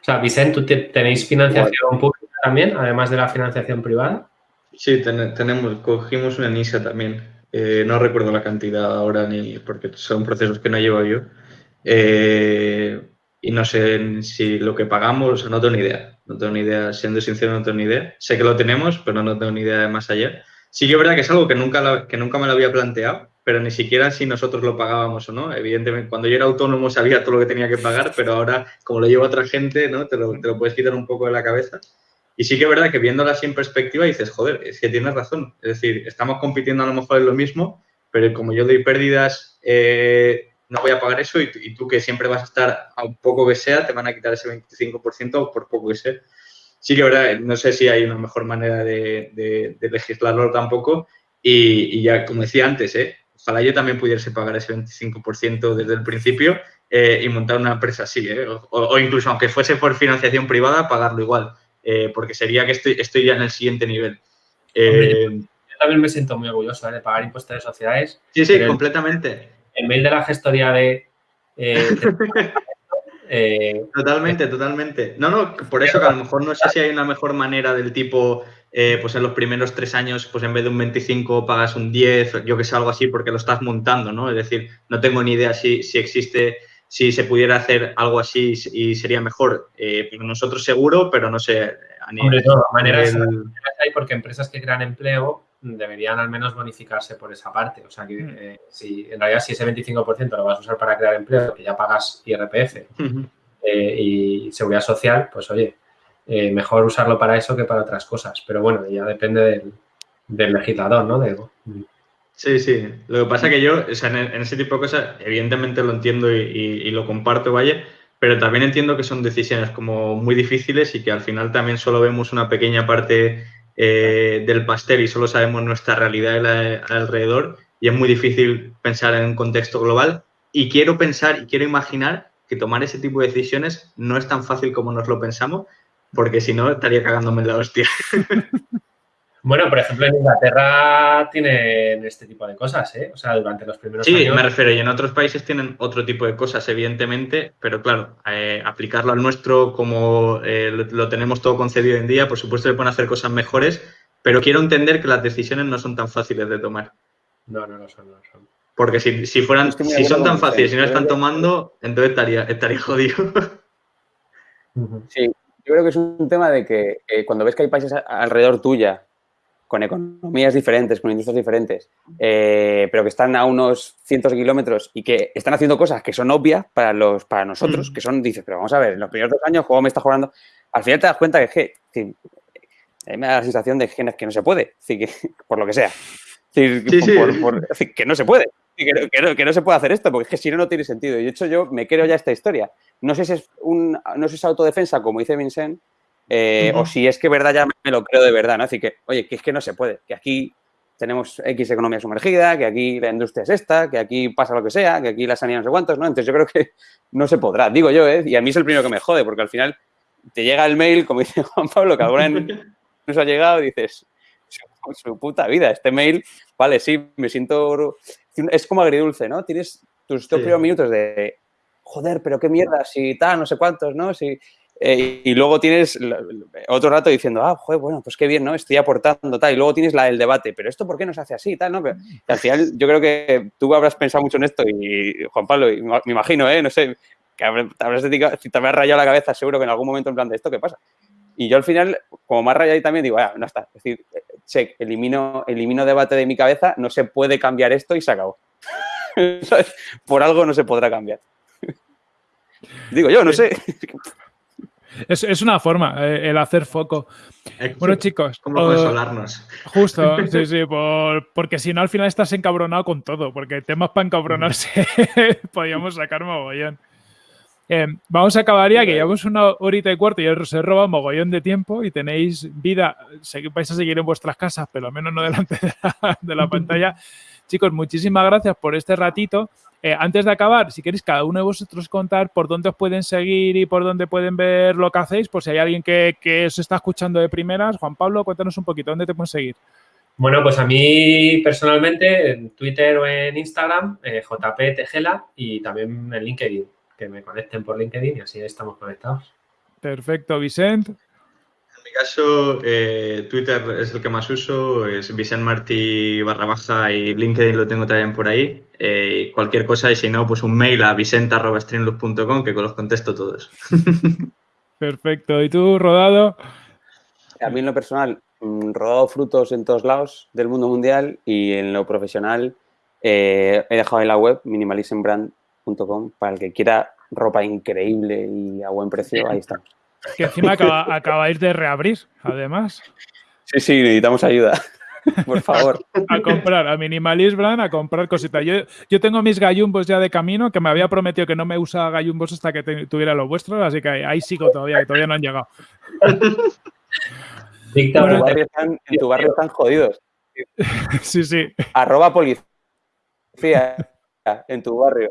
o sea, Vicente, ¿tú tenéis financiación pública también, además de la financiación privada? Sí, tenemos, cogimos una NISA también. Eh, no recuerdo la cantidad ahora ni porque son procesos que no llevo yo. y no sé si lo que pagamos, no tengo ni idea. No tengo ni idea, siendo sincero, no tengo ni idea. Sé que lo tenemos, pero no tengo ni idea de más allá. Sí que es verdad que es algo que nunca, que nunca me lo había planteado, pero ni siquiera si nosotros lo pagábamos o no. Evidentemente, cuando yo era autónomo sabía todo lo que tenía que pagar, pero ahora, como lo lleva otra gente, ¿no? Te lo, puedes quitar un poco de la cabeza. Y sí que es verdad que viéndola así en perspectiva dices, joder, es que tienes razón. Es decir, estamos compitiendo a lo mejor en lo mismo, pero como yo doy pérdidas, eh, no voy a pagar eso y, y, tú que siempre vas a estar a un poco que sea, te van a quitar ese 25% por poco que sea sí que verdad, no sé si hay una mejor manera de, legislarlo tampoco. Y, ya, como decía antes, ¿eh? Ojalá yo también pudiese pagar ese 25% desde el principio eh, y montar una empresa así, ¿eh? o, incluso aunque fuese por financiación privada, pagarlo igual, eh, porque sería que estoy, estoy ya en el siguiente nivel. yo también me siento muy orgulloso de pagar impuestos de sociedades. Sí, sí, completamente. El mail de la gestoría de totalmente, totalmente. No, no, por eso que a lo mejor no sé si hay una mejor manera del tipo, eh, pues en los primeros tres años, pues en vez de un 25 pagas un 10, yo que sé, algo así, porque lo estás montando, ¿no? Es decir, no tengo ni idea si, si existe, si se pudiera hacer algo así y sería mejor. Eh, nosotros seguro, pero no sé. A nivel, de todas maneras, hay porque empresas que crean empleo deberían al menos bonificarse por esa parte. O sea, que mm. eh, si en realidad si ese 25% lo vas a usar para crear empleo, que ya pagas IRPF eh, y seguridad social, pues oye, eh, mejor usarlo para eso que para otras cosas. Pero bueno, ya depende del, legislador, ¿no? Sí, sí. Lo que pasa es que yo, o sea, en, ese tipo de cosas, evidentemente lo entiendo y, lo comparto, vaya, pero también entiendo que son decisiones como muy difíciles y que al final también solo vemos una pequeña parte eh, del pastel y solo sabemos nuestra realidad alrededor y es muy difícil pensar en un contexto global. Y quiero pensar y quiero imaginar que tomar ese tipo de decisiones no es tan fácil como nos lo pensamos, porque si no estaría cagándome en la hostia. Bueno, por ejemplo, en Inglaterra tienen este tipo de cosas, ¿eh? O sea, durante los primeros años... Sí, me refiero, y en otros países tienen otro tipo de cosas, evidentemente, pero claro, eh, aplicarlo al nuestro como eh, lo, tenemos todo concebido hoy en día, por supuesto se pueden hacer cosas mejores, pero quiero entender que las decisiones no son tan fáciles de tomar. No, no, no son, no son. Porque si, fueran, si son tan fáciles y no están tomando, entonces estaría, estaría jodido. Sí, yo creo que es un tema de que cuando ves que hay países alrededor tuya con economías diferentes, con industrias diferentes, eh, pero que están a unos cientos de kilómetros y que están haciendo cosas que son obvias para, los, para nosotros, mm. que son, dices, pero vamos a ver, en los primeros dos años, ¿cómo me está jugando? Al final te das cuenta que, que, que me da la sensación de que, que no se puede, que, por lo que sea. Que no se puede. Que no, se puede hacer esto, porque es que si no, no tiene sentido. Y de hecho, yo me creo ya esta historia. No sé si es, un, no sé si es autodefensa, como dice Vincent, eh, o si es que verdad ya me lo creo de verdad, ¿no? Decir, que, oye, que es que no se puede, que aquí tenemos X economía sumergida, que aquí la industria es esta, que aquí pasa lo que sea, que aquí la sanidad no sé cuántos, ¿no? Entonces yo creo que no se podrá, digo yo, ¿eh? Y a mí es el primero que me jode, porque al final te llega el mail, como dice Juan Pablo, que ahora nos ha llegado y dices, su, puta vida, este mail, vale, sí, me siento... Es como agridulce, ¿no? Tienes tus dos primeros minutos de, joder, pero qué mierda, si tal, no sé cuántos, ¿no? Si eh, y luego tienes otro rato diciendo, ah, joder, bueno, pues qué bien, ¿no? Estoy aportando, tal. Y luego tienes la del debate, pero esto, ¿por qué no se hace así, tal, no? al final, yo creo que tú habrás pensado mucho en esto y, Juan Pablo, me imagino, ¿eh? No sé, que habrás, te habrás rayado la cabeza seguro que en algún momento en plan de esto, ¿qué pasa? Y yo al final, como has rayado también, digo, ah, no está. Es decir, check, elimino, elimino debate de mi cabeza, no se puede cambiar esto y se acabó. Por algo no se podrá cambiar. Digo yo, no sé. Es, una forma, eh, el hacer foco. Bueno, chicos. ¿Cómo consolarnos? Justo, sí, sí, porque si no, al final estás encabronado con todo, porque temas para encabronarse podríamos sacar mogollón. Eh, vamos a acabar ya, que llevamos una horita y cuarto y os he robado mogollón de tiempo y tenéis vida, vais a seguir en vuestras casas, pero al menos no delante de la pantalla. Chicos, muchísimas gracias por este ratito. Eh, antes de acabar, si queréis cada uno de vosotros contar por dónde os pueden seguir y por dónde pueden ver lo que hacéis, por si hay alguien que, que os está escuchando de primeras. Juan Pablo, cuéntanos un poquito, ¿dónde te pueden seguir? Bueno, pues a mí personalmente en Twitter o en Instagram, eh, JP Tejela y también en LinkedIn, que me conecten por LinkedIn y así estamos conectados. Perfecto, Vicente mi caso, eh, Twitter es el que más uso, es Vicent Martí barra baja y LinkedIn lo tengo también por ahí. Eh, cualquier cosa, y si no, pues un mail a vicenta.streamloop.com que los contesto todos. Perfecto. ¿Y tú, Rodado? A mí en lo personal, mm, rodado frutos en todos lados del mundo mundial y en lo profesional eh, he dejado en la web minimalismbrand.com para el que quiera ropa increíble y a buen precio, ahí estamos. Que encima acabáis de reabrir, además. Sí, sí, necesitamos ayuda. Por favor. A comprar, a Minimalist Brand, a comprar cositas. Yo, yo tengo mis gallumbos ya de camino, que me había prometido que no me usaba gallumbos hasta que tuviera los vuestros, así que ahí, sigo todavía, que todavía no han llegado. en, tu barrio están, en tu barrio están jodidos. Sí, sí. Arroba policía en tu barrio.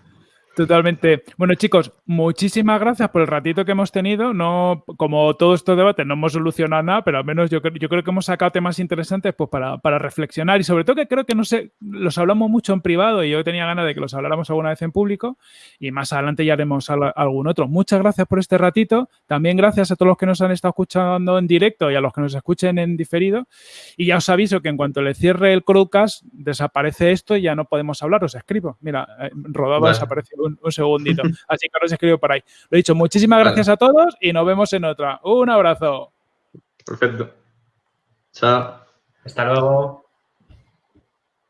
Totalmente. Bueno, chicos, muchísimas gracias por el ratito que hemos tenido. No, como todo este debate no hemos solucionado nada, pero al menos yo, yo creo que hemos sacado temas interesantes pues, para, para, reflexionar y sobre todo que creo que no sé, los hablamos mucho en privado y yo tenía ganas de que los habláramos alguna vez en público y más adelante ya haremos algún otro. Muchas gracias por este ratito. También gracias a todos los que nos han estado escuchando en directo y a los que nos escuchen en diferido. Y ya os aviso que en cuanto le cierre el crowdcast, desaparece esto y ya no podemos hablar. Os escribo. Mira, eh, rodaba desapareció un, segundito. Así que os escribo por ahí. Lo he dicho, muchísimas gracias a todos y nos vemos en otra. Un abrazo. Perfecto. Chao. Hasta luego.